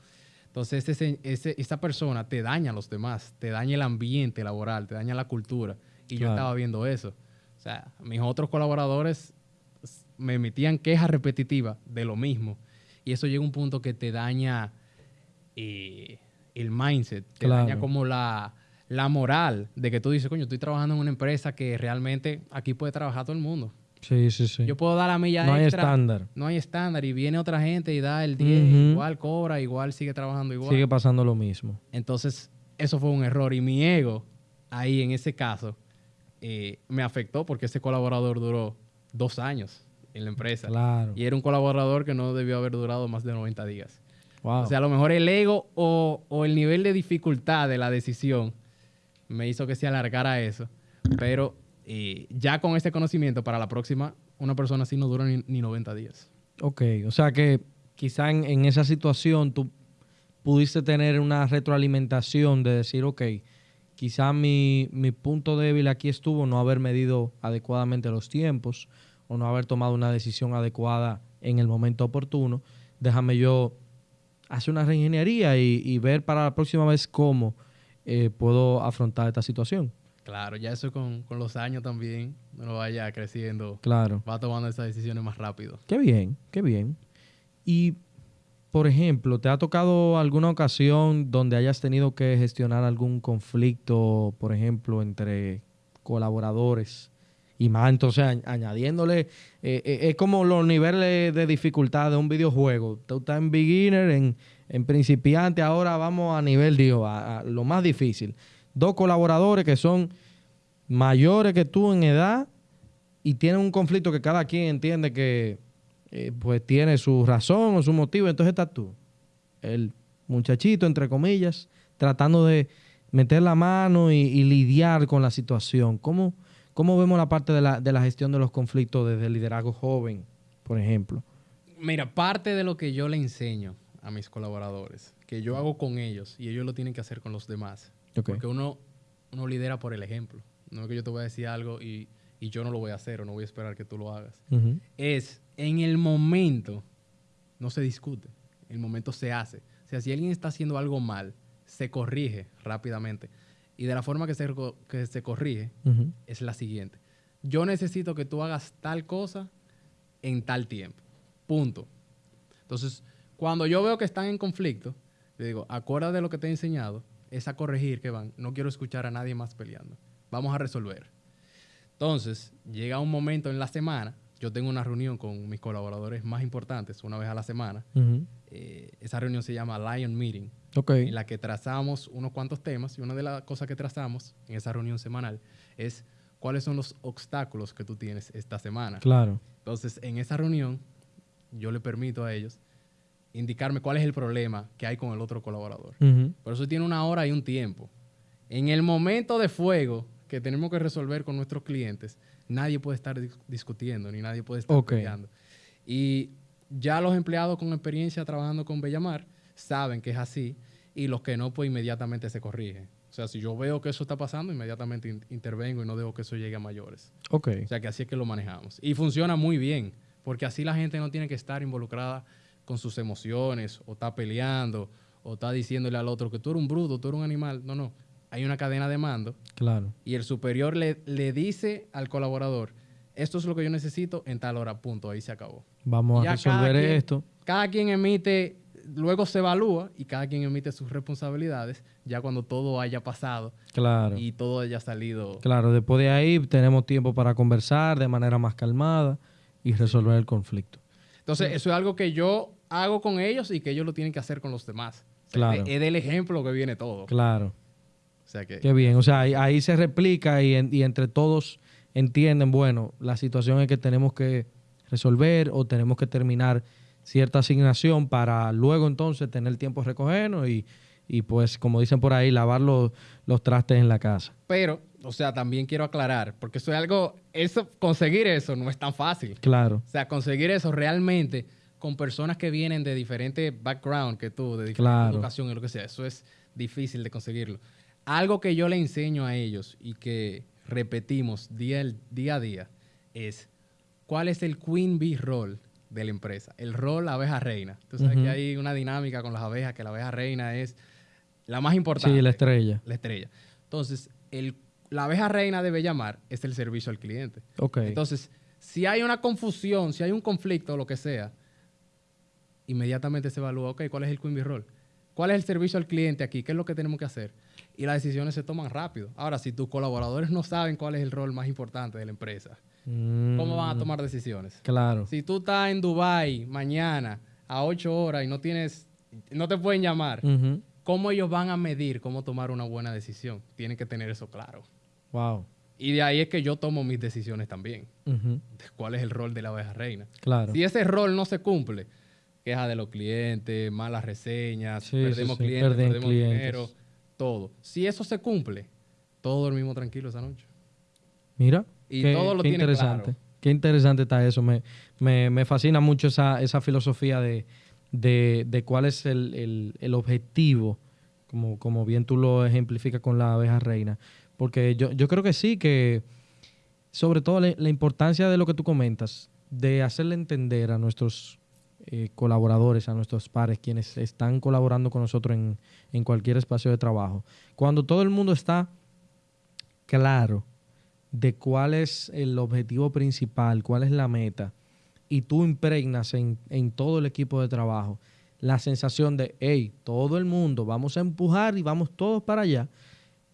entonces ese, ese- esa persona te daña a los demás, te daña el ambiente laboral, te daña la cultura. Y yo estaba viendo eso. O sea, mis otros colaboradores me emitían quejas repetitivas de lo mismo. Y eso llega a un punto que te daña eh, el mindset, te Claro. daña como la, la moral de que tú dices, coño, estoy trabajando en una empresa que realmente aquí puede trabajar todo el mundo. Sí, sí, sí. Yo puedo dar la milla no hay extra. estándar. No hay estándar. Y viene otra gente y da el 10, Ujú. igual cobra, igual sigue trabajando igual. Sigue pasando lo mismo. Entonces, eso fue un error. Y mi ego, ahí en ese caso, eh, me afectó porque ese colaborador duró dos años en la empresa. Claro. Y era un colaborador que no debió haber durado más de 90 días. Wow. O sea, a lo mejor el ego o, o el nivel de dificultad de la decisión me hizo que se alargara eso. Pero eh, ya con este conocimiento, para la próxima, una persona así no dura ni, ni 90 días. Ok, o sea que quizá en, en esa situación tú pudiste tener una retroalimentación de decir, ok, quizá mi, mi punto débil aquí estuvo no haber medido adecuadamente los tiempos o no haber tomado una decisión adecuada en el momento oportuno. Déjame yo hacer una reingeniería y, y ver para la próxima vez cómo eh, puedo afrontar esta situación. Claro, ya eso con, con los años también, uno vaya creciendo, Claro. va tomando esas decisiones más rápido. Qué bien, qué bien. Y, por ejemplo, ¿te ha tocado alguna ocasión donde hayas tenido que gestionar algún conflicto, por ejemplo, entre colaboradores? Y más, entonces, añ- añadiéndole, eh, eh, es como los niveles de dificultad de un videojuego. Tú estás en beginner, en, en principiante, ahora vamos a nivel, digo, a, a lo más difícil. Dos colaboradores que son mayores que tú en edad y tienen un conflicto que cada quien entiende que eh, pues tiene su razón o su motivo. Entonces estás tú, el muchachito, entre comillas, tratando de meter la mano y, y lidiar con la situación. ¿Cómo, cómo vemos la parte de la, de la gestión de los conflictos desde el liderazgo joven, por ejemplo? Mira, parte de lo que yo le enseño a mis colaboradores, que yo hago con ellos y ellos lo tienen que hacer con los demás. Porque uno, uno lidera por el ejemplo. No es que yo te voy a decir algo y, y yo no lo voy a hacer o no voy a esperar que tú lo hagas. Es en el momento, no se discute, el momento se hace. O sea, si alguien está haciendo algo mal, se corrige rápidamente. Y de la forma que se, que se corrige es la siguiente. Yo necesito que tú hagas tal cosa en tal tiempo. Punto. Entonces, cuando yo veo que están en conflicto, le digo, acuérdate de lo que te he enseñado, es a corregir que van. No quiero escuchar a nadie más peleando. Vamos a resolver. Entonces, llega un momento en la semana, yo tengo una reunión con mis colaboradores más importantes una vez a la semana. Eh, esa reunión se llama Lion Meeting Ok. en la que trazamos unos cuantos temas y una de las cosas que trazamos en esa reunión semanal es cuáles son los obstáculos que tú tienes esta semana. Claro. Entonces, en esa reunión, yo le permito a ellos indicarme cuál es el problema que hay con el otro colaborador. Ujú. Por eso tiene una hora y un tiempo. En el momento de fuego que tenemos que resolver con nuestros clientes, nadie puede estar dis- discutiendo ni nadie puede estar Ok. peleando. Y ya los empleados con experiencia trabajando con Bellamar saben que es así y los que no, pues inmediatamente se corrigen. O sea, si yo veo que eso está pasando, inmediatamente in- intervengo y no dejo que eso llegue a mayores. Ok. O sea, que así es que lo manejamos. Y funciona muy bien, porque así la gente no tiene que estar involucrada con sus emociones, o está peleando, o está diciéndole al otro que tú eres un bruto, tú eres un animal. No, no. Hay una cadena de mando Claro. y el superior le, le dice al colaborador, esto es lo que yo necesito en tal hora, punto. Ahí se acabó. Vamos a cada resolver quien- esto. Cada quien emite, luego se evalúa y cada quien emite sus responsabilidades ya cuando todo haya pasado Claro. y todo haya salido. Claro, después de ahí tenemos tiempo para conversar de manera más calmada y resolver el conflicto. Entonces, eso es algo que yo hago con ellos y que ellos lo tienen que hacer con los demás. O sea, Claro. Es, es del ejemplo que viene todo. Claro. O sea que, Qué bien. O sea, ahí, ahí se replica y, en- y entre todos entienden, bueno, la situación es que tenemos que resolver o tenemos que terminar cierta asignación para luego entonces tener tiempo de recogernos y, y pues, como dicen por ahí, lavar los, los trastes en la casa. pero, o sea, también quiero aclarar, porque eso es algo, eso, conseguir eso no es tan fácil. Claro. O sea, conseguir eso realmente con personas que vienen de diferentes background que tú, de diferente Claro. educación y lo que sea, eso es difícil de conseguirlo. Algo que yo le enseño a ellos y que repetimos día, el- día a día es cuál es el queen bee role de la empresa, el rol abeja reina. Tú sabes que hay una dinámica con las abejas, que la abeja reina es la más importante. Sí, la estrella. La estrella. Entonces, el, la abeja reina debe llamar es el servicio al cliente. Entonces, si hay una confusión, si hay un conflicto o lo que sea, inmediatamente se evalúa, ok, ¿cuál es el Queen Bee Role? ¿Cuál es el servicio al cliente aquí? ¿Qué es lo que tenemos que hacer? Y las decisiones se toman rápido. Ahora, si tus colaboradores no saben cuál es el rol más importante de la empresa, ¿cómo van a Mm, tomar decisiones? Claro. Si tú estás en Dubai mañana a 8 horas y no tienes, no te pueden llamar. ¿cómo ellos van a medir cómo tomar una buena decisión? Tienen que tener eso claro. Wow. Y de ahí es que yo tomo mis decisiones también. De cuál es el rol de la oveja reina. Claro. Si ese rol no se cumple, queja de los clientes, malas reseñas, Sí, perdemos sí, sí, clientes, perdemos clientes. dinero, todo. Si eso se cumple, todos dormimos tranquilos esa noche. Mira. Y qué, todo lo qué tiene interesante. claro. Qué interesante está eso. Me, me, me fascina mucho esa, esa filosofía de, de, de cuál es el, el- el objetivo, como, como bien tú lo ejemplificas con la abeja reina. Porque yo, yo creo que sí, que sobre todo la, la importancia de lo que tú comentas, de hacerle entender a nuestros eh, colaboradores, a nuestros pares, quienes están colaborando con nosotros en, en cualquier espacio de trabajo. Cuando todo el mundo está claro de cuál es el objetivo principal, cuál es la meta, y tú impregnas en, en todo el equipo de trabajo la sensación de, hey, todo el mundo, vamos a empujar y vamos todos para allá,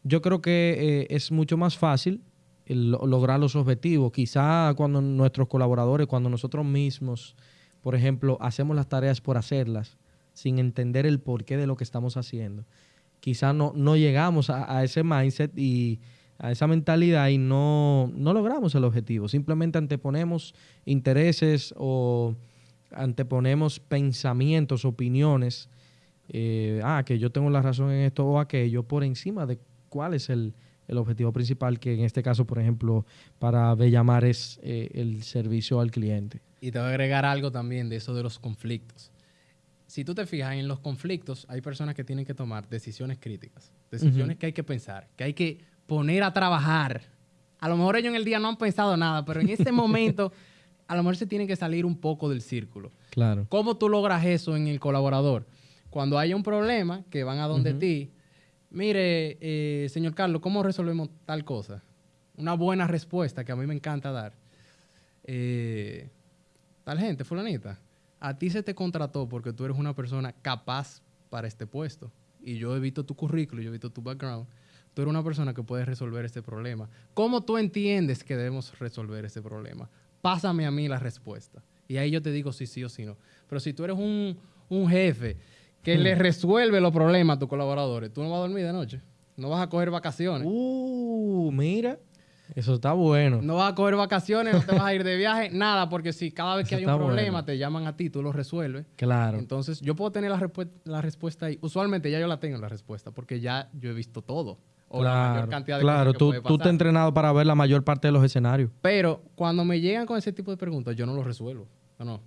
yo creo que eh, es mucho más fácil lo- lograr los objetivos. Quizá cuando nuestros colaboradores, cuando nosotros mismos, por ejemplo, hacemos las tareas por hacerlas, sin entender el porqué de lo que estamos haciendo, quizá no, no llegamos a, a ese mindset y a esa mentalidad y no, no logramos el objetivo. Simplemente anteponemos intereses o anteponemos pensamientos, opiniones, eh, ah, que yo tengo la razón en esto o aquello, por encima de cuál es el, el objetivo principal, que en este caso, por ejemplo, para Bellamar es eh, el servicio al cliente. Y te voy a agregar algo también de eso de los conflictos. Si tú te fijas en los conflictos, hay personas que tienen que tomar decisiones críticas, decisiones que hay que pensar, que hay que poner a trabajar. A lo mejor ellos en el día no han pensado nada, pero en ese momento a lo mejor se tienen que salir un poco del círculo. Claro. ¿Cómo tú logras eso en el colaborador? Cuando haya un problema, que van a donde ti, mire, eh, señor Carlos, ¿cómo resolvemos tal cosa? Una buena respuesta que a mí me encanta dar. Eh, tal gente, fulanita, a ti se te contrató porque tú eres una persona capaz para este puesto. Y yo he visto tu currículo, yo he visto tu background. Tú eres una persona que puede resolver este problema. ¿Cómo tú entiendes que debemos resolver este problema? Pásame a mí la respuesta. Y ahí yo te digo si sí o si no. Pero si tú eres un, un jefe que le resuelve los problemas a tus colaboradores, tú no vas a dormir de noche. No vas a coger vacaciones. Uh, mira, eso está bueno. No vas a coger vacaciones, no te vas a ir de viaje, nada, porque si cada vez que Eso hay un problema bueno. te llaman a ti, tú lo resuelves. Claro. Entonces, yo puedo tener la, respu- la respuesta ahí. Usualmente ya yo la tengo la respuesta, porque ya yo he visto todo. O la mayor Claro, cantidad de claro. cosas que tú, puede tú te has entrenado para ver la mayor parte de los escenarios. Pero cuando me llegan con ese tipo de preguntas, yo no lo resuelvo. No, no.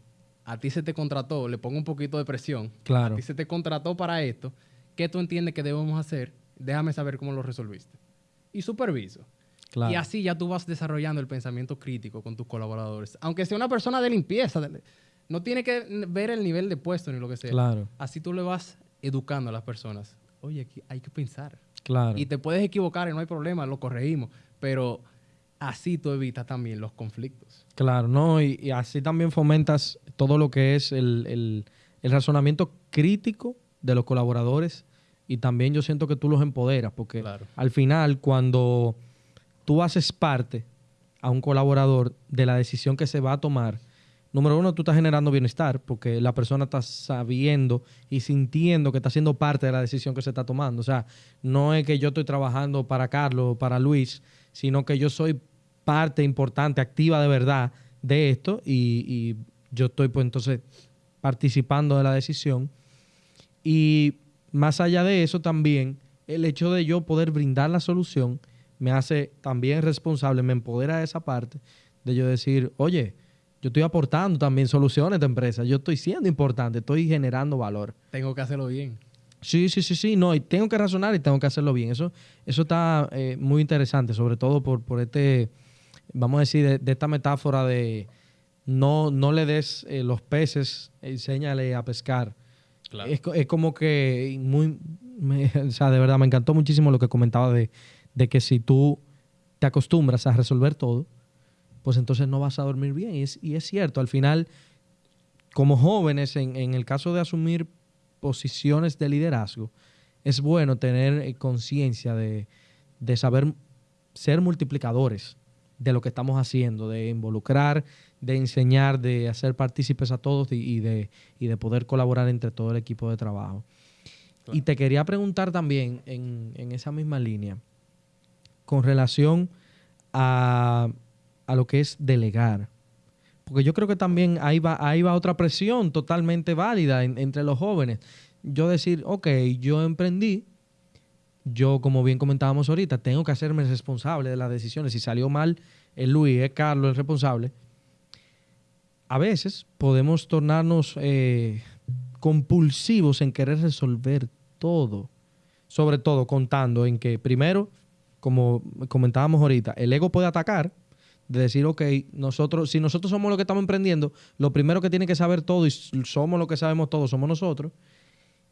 A ti se te contrató, le pongo un poquito de presión. Claro. A ti se te contrató para esto. ¿Qué tú entiendes que debemos hacer? Déjame saber cómo lo resolviste. Y superviso. Claro. Y así ya tú vas desarrollando el pensamiento crítico con tus colaboradores. Aunque sea una persona de limpieza, no tiene que ver el nivel de puesto ni lo que sea. Claro, Así tú le vas educando a las personas. Oye, aquí hay que pensar. claro. Y te puedes equivocar y no hay problema, lo corregimos. Pero así tú evitas también los conflictos. Claro, ¿no? Y, y así también fomentas todo lo que es el, el- el razonamiento crítico de los colaboradores y también yo siento que tú los empoderas porque Claro. al final cuando tú haces parte a un colaborador de la decisión que se va a tomar, número uno, tú estás generando bienestar porque la persona está sabiendo y sintiendo que está siendo parte de la decisión que se está tomando. O sea, no es que yo estoy trabajando para Carlos o para Luis, sino que yo soy parte importante, activa de verdad de esto y, y yo estoy pues entonces participando de la decisión. Y más allá de eso también, el hecho de yo poder brindar la solución me hace también responsable, me empodera de esa parte de yo decir, oye, yo estoy aportando también soluciones de empresa, yo estoy siendo importante, estoy generando valor. Tengo que hacerlo bien. Sí, sí, sí, sí, no, y tengo que razonar y tengo que hacerlo bien. Eso, eso está eh, muy interesante, sobre todo por, por este, vamos a decir, de, de esta metáfora de no, no le des eh, los peces, enséñale a pescar. Es, es como que muy, me- o sea, de verdad me encantó muchísimo lo que comentaba de, de que si tú te acostumbras a resolver todo, pues entonces no vas a dormir bien. Y es, y es cierto, al final, como jóvenes, en, en el caso de asumir posiciones de liderazgo, es bueno tener eh, conciencia de, de saber ser multiplicadores de lo que estamos haciendo, de involucrar, de enseñar, de hacer partícipes a todos y, de, y de poder colaborar entre todo el equipo de trabajo. Claro. Y te quería preguntar también en, en esa misma línea, con relación a, a lo que es delegar. Porque yo creo que también ahí va, ahí va otra presión totalmente válida en- entre los jóvenes. Yo decir, ok, yo emprendí, yo, como bien comentábamos ahorita, tengo que hacerme responsable de las decisiones. Si salió mal, es Luis, es Carlos el responsable. A veces podemos tornarnos eh, compulsivos en querer resolver todo. Sobre todo contando en que, primero, como comentábamos ahorita, el ego puede atacar, de decir, ok, nosotros, si nosotros somos los que estamos emprendiendo, lo primero que tiene que saber todo y somos los que sabemos todo, somos nosotros.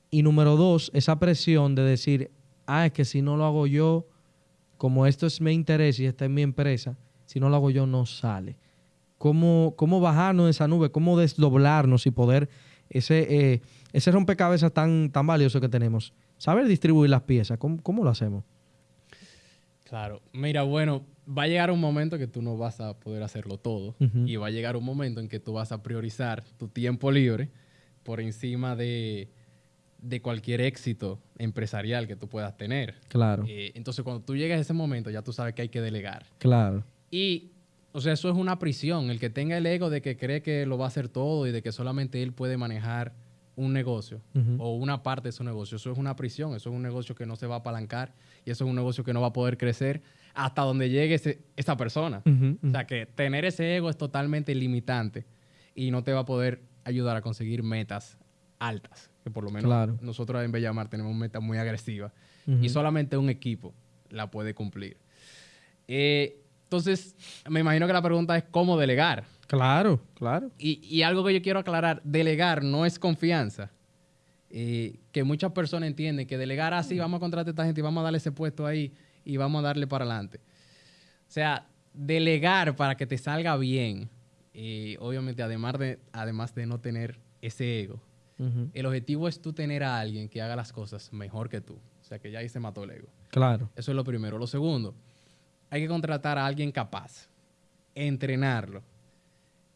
Y número dos, esa presión de decir, ah, es que si no lo hago yo, como esto es mi interés y esta es mi empresa, si no lo hago yo no sale. ¿Cómo, cómo bajarnos de esa nube? ¿Cómo desdoblarnos y poder ese, eh, ese rompecabezas tan, tan valioso que tenemos? Saber distribuir las piezas, ¿cómo, cómo lo hacemos? Claro. Mira, bueno, va a llegar un momento que tú no vas a poder hacerlo todo. Y va a llegar un momento en que tú vas a priorizar tu tiempo libre por encima de, de cualquier éxito empresarial que tú puedas tener. Claro, Eh, entonces, cuando tú llegas a ese momento, ya tú sabes que hay que delegar. claro, Y, o sea, eso es una prisión. El que tenga el ego de que cree que lo va a hacer todo y de que solamente él puede manejar un negocio o una parte de su negocio, eso es una prisión. Eso es un negocio que no se va a apalancar y eso es un negocio que no va a poder crecer hasta donde llegue ese- esa persona. O sea, que tener ese ego es totalmente limitante y no te va a poder ayudar a conseguir metas altas. Que por lo menos Claro. nosotros en Bellamar tenemos metas muy agresivas y solamente un equipo la puede cumplir. Eh, entonces, me imagino que la pregunta es cómo delegar. Claro, claro. Y, y algo que yo quiero aclarar, delegar no es confianza. Eh, que muchas personas entienden que delegar así, vamos a contratar a esta gente y vamos a darle ese puesto ahí y vamos a darle para adelante. O sea, delegar para que te salga bien, eh, obviamente además de, además de no tener ese ego, El objetivo es tú tener a alguien que haga las cosas mejor que tú. O sea, que ya ahí se mató el ego. Claro, Eso es lo primero. Lo segundo, hay que contratar a alguien capaz, entrenarlo.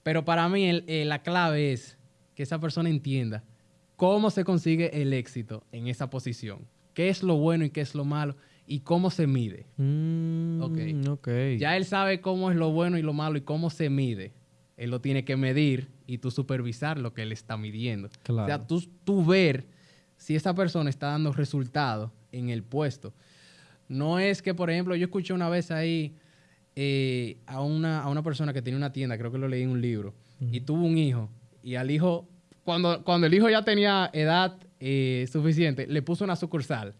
Pero para mí el- eh, la clave es que esa persona entienda cómo se consigue el éxito en esa posición, qué es lo bueno y qué es lo malo y cómo se mide. Mm, Ok. ok. Ya él sabe cómo es lo bueno y lo malo y cómo se mide. Él lo tiene que medir y tú supervisar lo que él está midiendo. Claro. O sea, tú, tú ver si esa persona está dando resultados en el puesto. No es que, por ejemplo, yo escuché una vez ahí eh, a, una, a una persona que tenía una tienda, creo que lo leí en un libro, y tuvo un hijo, y al hijo, cuando, cuando el hijo ya tenía edad eh, suficiente, le puso una sucursal.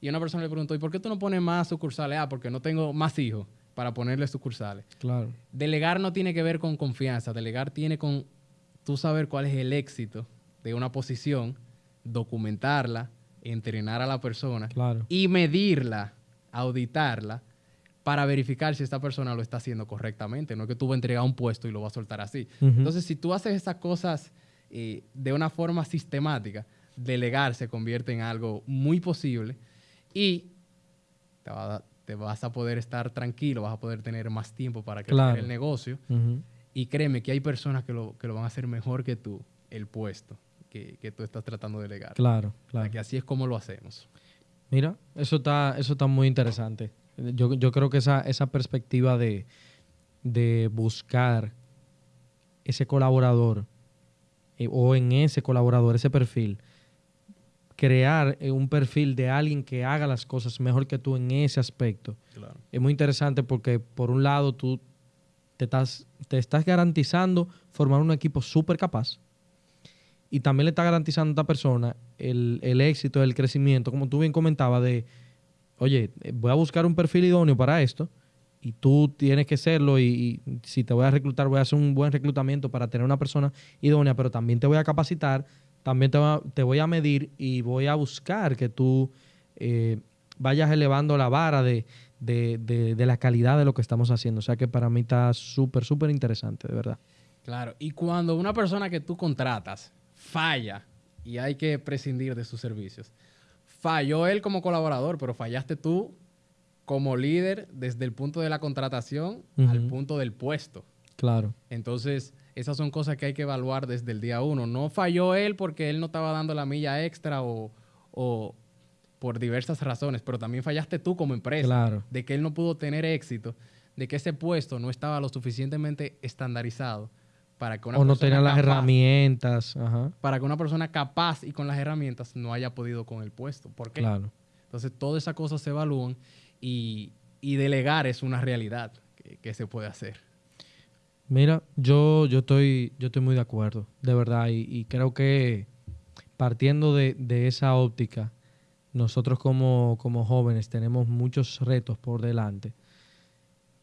Y una persona le preguntó, ¿y por qué tú no pones más sucursales? Ah, porque no tengo más hijos para ponerle sucursales. Claro. Delegar no tiene que ver con confianza, delegar tiene con tú saber cuál es el éxito de una posición, documentarla, entrenar a la persona Claro. y medirla, auditarla para verificar si esta persona lo está haciendo correctamente. No es que tú vas a entregar un puesto y lo vas a soltar así. Entonces, si tú haces esas cosas eh, de una forma sistemática, delegar se convierte en algo muy posible y te, va a dar- te vas a poder estar tranquilo, vas a poder tener más tiempo para Claro. el negocio. Y créeme que hay personas que lo, que lo van a hacer mejor que tú, el puesto que, que tú estás tratando de delegar. Claro, O sea, claro. que así es como lo hacemos. Mira, eso está, eso está muy interesante. Yo, yo creo que esa, esa perspectiva de, de buscar ese colaborador eh, o en ese colaborador, ese perfil, crear eh, un perfil de alguien que haga las cosas mejor que tú en ese aspecto. Claro. Es muy interesante porque por un lado tú te estás, te estás garantizando formar un equipo súper capaz y también le estás garantizando a esta persona el, el éxito, el crecimiento, como tú bien comentabas, de, oye, voy a buscar un perfil idóneo para esto y tú tienes que serlo y, si te voy a reclutar voy a hacer un buen reclutamiento para tener una persona idónea, pero también te voy a capacitar, también te voy a medir y voy a buscar que tú eh, vayas elevando la vara de, de- de- de la calidad de lo que estamos haciendo. O sea que para mí está súper, súper interesante, de verdad. Claro. Y cuando una persona que tú contratas falla y hay que prescindir de sus servicios, falló él como colaborador, pero fallaste tú como líder desde el punto de la contratación al punto del puesto. Claro, Entonces, esas son cosas que hay que evaluar desde el día uno. No falló él porque él no estaba dando la milla extra o, o por diversas razones, pero también fallaste tú como empresa claro. de que él no pudo tener éxito de que ese puesto no estaba lo suficientemente estandarizado para que una o no tenían las herramientas. Ajá, para que una persona capaz y con las herramientas no haya podido con el puesto. ¿Por qué? claro. Entonces, todas esas cosas se evalúan y, y delegar es una realidad que, que se puede hacer. Mira, yo, yo, estoy, yo estoy muy de acuerdo, de verdad, y, y creo que partiendo de, de esa óptica, nosotros como, como jóvenes tenemos muchos retos por delante.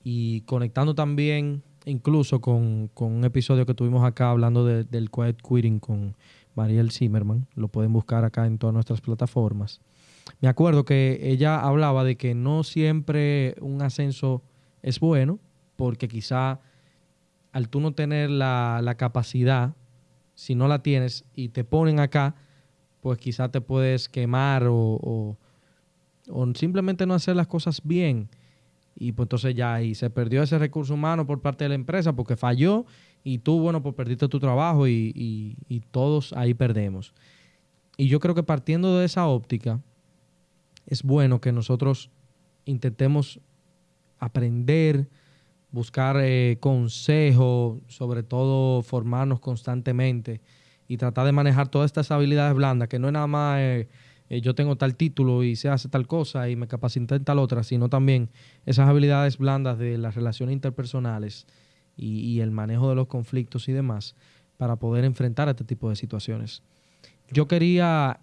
Y conectando también incluso con, con un episodio que tuvimos acá hablando de- del quiet quitting con Mariel Zimmerman, lo pueden buscar acá en todas nuestras plataformas. Me acuerdo que ella hablaba de que no siempre un ascenso es bueno, porque quizá al tú no tener la, la capacidad, si no la tienes y te ponen acá, pues quizá te puedes quemar o, o- simplemente no hacer las cosas bien. Y pues entonces ya ahí se perdió ese recurso humano por parte de la empresa porque falló y tú, bueno, pues perdiste tu trabajo y, y- todos ahí perdemos. Y yo creo que partiendo de esa óptica, es bueno que nosotros intentemos aprender, buscar eh, consejos, sobre todo formarnos constantemente y tratar de manejar todas estas habilidades blandas, que no es nada más eh, eh, yo tengo tal título y se hace tal cosa y me capacité en tal otra, sino también esas habilidades blandas de las relaciones interpersonales y, y el manejo de los conflictos y demás para poder enfrentar este tipo de situaciones. Yo quería,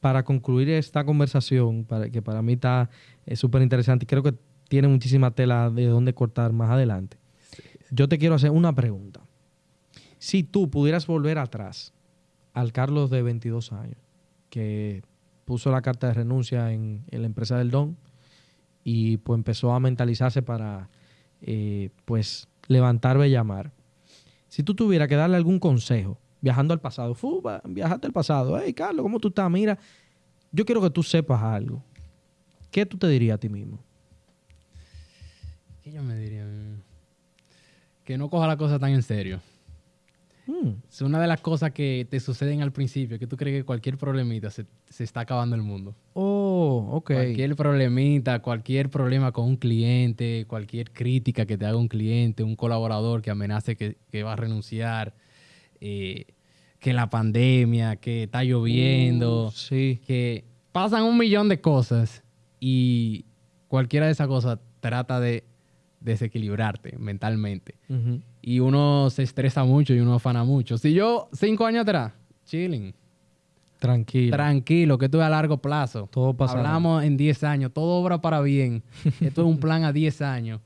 para concluir esta conversación, para, que para mí está eh, súper interesante y creo que tiene muchísima tela de dónde cortar más adelante. Yo te quiero hacer una pregunta. Si tú pudieras volver atrás al Carlos de 22 años, que puso la carta de renuncia en, la empresa del Don y pues empezó a mentalizarse para eh, pues levantar Bellamar. Si tú tuvieras que darle algún consejo viajando al pasado, fu, va, viajaste al pasado, hey Carlos, ¿cómo tú estás? Mira, yo quiero que tú sepas algo. ¿Qué tú te dirías a ti mismo? ¿Qué yo me diría? Que no coja la cosa tan en serio. Hmm, Es una de las cosas que te suceden al principio, que tú crees que cualquier problemita se, se está acabando el mundo. Oh, ok. Cualquier problemita, cualquier problema con un cliente, cualquier crítica que te haga un cliente, un colaborador que amenace que, que va a renunciar, eh, que la pandemia, que está lloviendo, Uh, sí. que pasan un millón de cosas y cualquiera de esas cosas trata de desequilibrarte mentalmente. Ujú. Y uno se estresa mucho y uno afana mucho. Si yo, cinco años atrás, chilling, Tranquilo. tranquilo, que esto es a largo plazo. Todo pasará. Hablamos en 10 años, todo obra para bien. Esto es un plan a 10 años.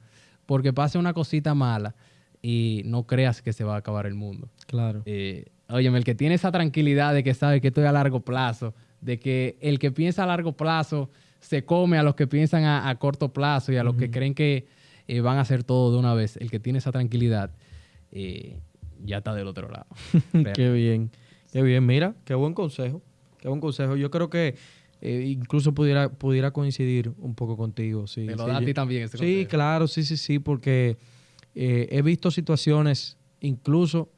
Porque pase una cosita mala y no creas que se va a acabar el mundo. Claro. Eh, óyeme, el que tiene esa tranquilidad de que sabe que esto es a largo plazo, de que el que piensa a largo plazo se come a los que piensan a, a corto plazo y a los que creen que eh, van a hacer todo de una vez, el que tiene esa tranquilidad eh, ya está del otro lado. Qué bien. Qué bien. Mira, qué buen consejo. Qué buen consejo. Yo creo que eh, incluso pudiera, pudiera coincidir un poco contigo. Sí, Te lo sí, da a yo- ti también Sí, consejo. claro, sí, sí, sí, porque eh, he visto situaciones, incluso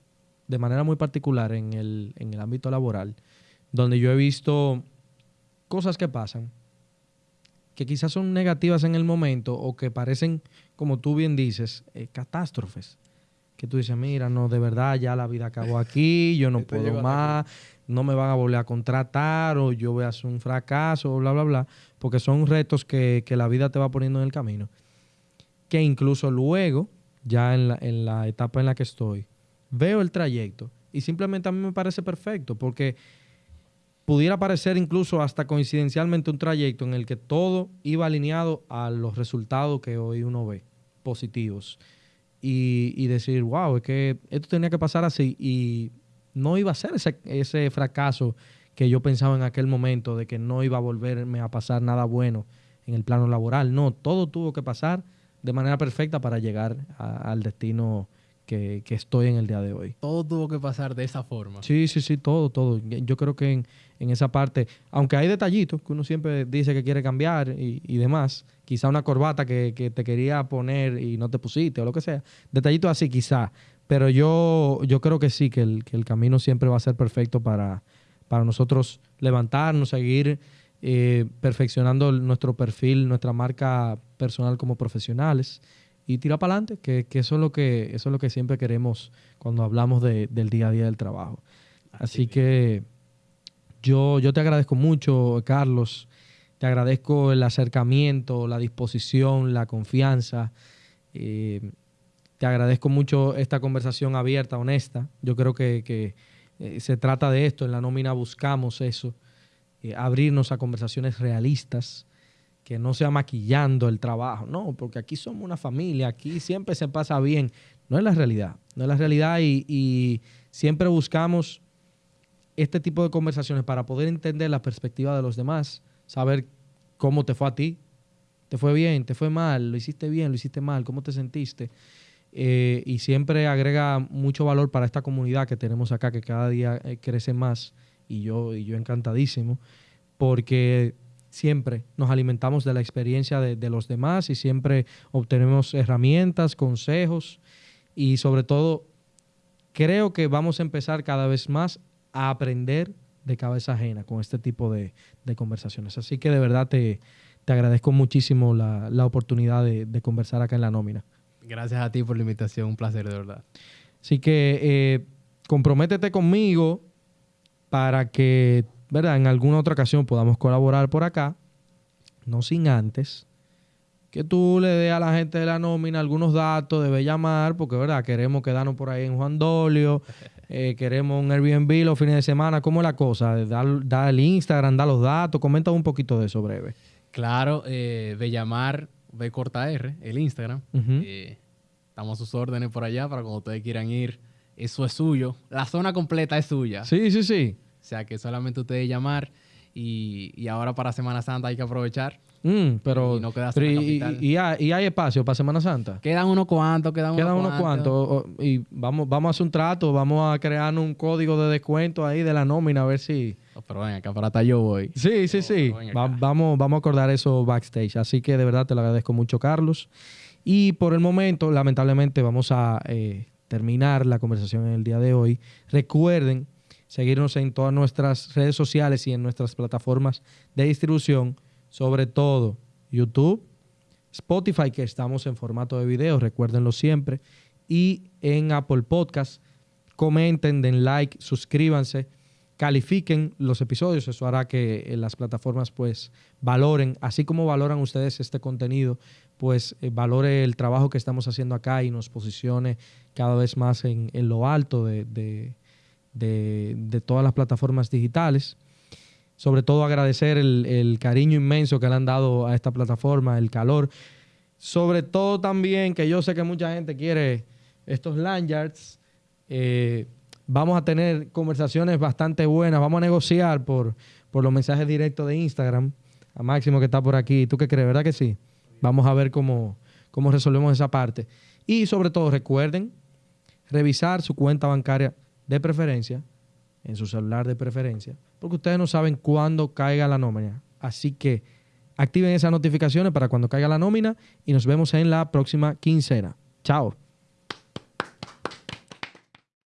de manera muy particular en el, en el ámbito laboral, donde yo he visto cosas que pasan, que quizás son negativas en el momento o que parecen, como tú bien dices, eh, catástrofes. Que tú dices, mira, no, de verdad ya la vida acabó aquí, yo no Esto puedo más, no me van a volver a contratar o yo voy a hacer un fracaso, bla, bla, bla, porque son retos que, que la vida te va poniendo en el camino. Que incluso luego, ya en la, en la etapa en la que estoy, veo el trayecto y simplemente a mí me parece perfecto, porque pudiera parecer incluso hasta coincidencialmente un trayecto en el que todo iba alineado a los resultados que hoy uno ve, positivos. Y, y decir, wow, es que esto tenía que pasar así y no iba a ser ese, ese fracaso que yo pensaba en aquel momento de que no iba a volverme a pasar nada bueno en el plano laboral. No, todo tuvo que pasar de manera perfecta para llegar a- al destino que, que estoy en el día de hoy. Todo tuvo que pasar de esa forma. Sí, sí, sí, todo, todo. Yo creo que en, en esa parte, aunque hay detallitos que uno siempre dice que quiere cambiar y, y demás, quizá una corbata que, que te quería poner y no te pusiste o lo que sea, detallitos así quizá, pero yo, yo creo que sí, que el, que el camino siempre va a ser perfecto para, para nosotros levantarnos, seguir eh, perfeccionando nuestro perfil, nuestra marca personal como profesionales y tira para adelante, que, que, eso, es lo que eso es lo que siempre queremos cuando hablamos de, del día a día del trabajo. Así que yo, yo te agradezco mucho, Carlos. Te agradezco el acercamiento, la disposición, la confianza. Eh, te agradezco mucho esta conversación abierta, honesta. Yo creo que, eh, se trata de esto. En la nómina buscamos eso, eh, abrirnos a conversaciones realistas, que no sea maquillando el trabajo. No, porque aquí somos una familia, aquí siempre se pasa bien. No es la realidad, no es la realidad y, y siempre buscamos este tipo de conversaciones para poder entender la perspectiva de los demás, saber cómo te fue a ti. ¿Te fue bien? ¿Te fue mal? ¿Lo hiciste bien? ¿Lo hiciste mal? ¿Cómo te sentiste? Eh, y siempre agrega mucho valor para esta comunidad que tenemos acá, que cada día eh, crece más. Y yo, y yo encantadísimo, porque siempre nos alimentamos de la experiencia de, de los demás y siempre obtenemos herramientas, consejos y sobre todo creo que vamos a empezar cada vez más a aprender de cabeza ajena con este tipo de, de conversaciones. Así que de verdad te, te agradezco muchísimo la, la oportunidad de, de, conversar acá en la nómina. Gracias a ti por la invitación, un placer de verdad. Así que eh, comprométete conmigo para que, ¿verdad? En alguna otra ocasión podamos colaborar por acá, no sin antes que tú le des a la gente de la nómina algunos datos, debe llamar, porque verdad, queremos quedarnos por ahí en Juan Dolio, eh, queremos un Airbnb los fines de semana, ¿cómo es la cosa? Da, da, el Instagram, da los datos, comenta un poquito de eso breve. Claro, eh, Bellamar B corta R, el Instagram. Uh -huh. eh, estamos a sus órdenes por allá para cuando ustedes quieran ir. Eso es suyo. La zona completa es suya. Sí, sí, sí. O sea que solamente ustedes llamar y, y ahora para Semana Santa hay que aprovechar. Mm, pero, y no quedarse pero y, hay, y hay espacio para Semana Santa. Quedan unos cuantos, quedan, Quedan unos cuantos. Y vamos, vamos a hacer un trato, vamos a crear un código de descuento ahí de la nómina, a ver si. Oh, pero ven acá, para yo voy. Sí, sí, sí. Va- vamos, vamos a acordar eso backstage. Así que de verdad te lo agradezco mucho, Carlos. Y por el momento, lamentablemente, vamos a eh, terminar la conversación en el día de hoy. Recuerden seguirnos en todas nuestras redes sociales y en nuestras plataformas de distribución, sobre todo YouTube, Spotify, que estamos en formato de video, recuérdenlo siempre, y en Apple Podcast. Comenten, den like, suscríbanse, califiquen los episodios, eso hará que eh, las plataformas pues valoren, así como valoran ustedes este contenido, pues eh, valore el trabajo que estamos haciendo acá y nos posicione cada vez más en, en lo alto de, de, de, de todas las plataformas digitales sobre todo agradecer el, el, cariño inmenso que le han dado a esta plataforma, el calor. Sobre todo también que yo sé que mucha gente quiere estos lanyards. Eh, vamos a tener conversaciones bastante buenas. Vamos a negociar por, por los mensajes directos de Instagram. A Máximo que está por aquí. ¿Tú qué crees? ¿Verdad que sí? Vamos a ver cómo, cómo resolvemos esa parte. Y sobre todo recuerden revisar su cuenta bancaria de preferencia en su celular de preferencia, porque ustedes no saben cuándo caiga la nómina. Así que activen esas notificaciones para cuando caiga la nómina y nos vemos en la próxima quincena. Chao.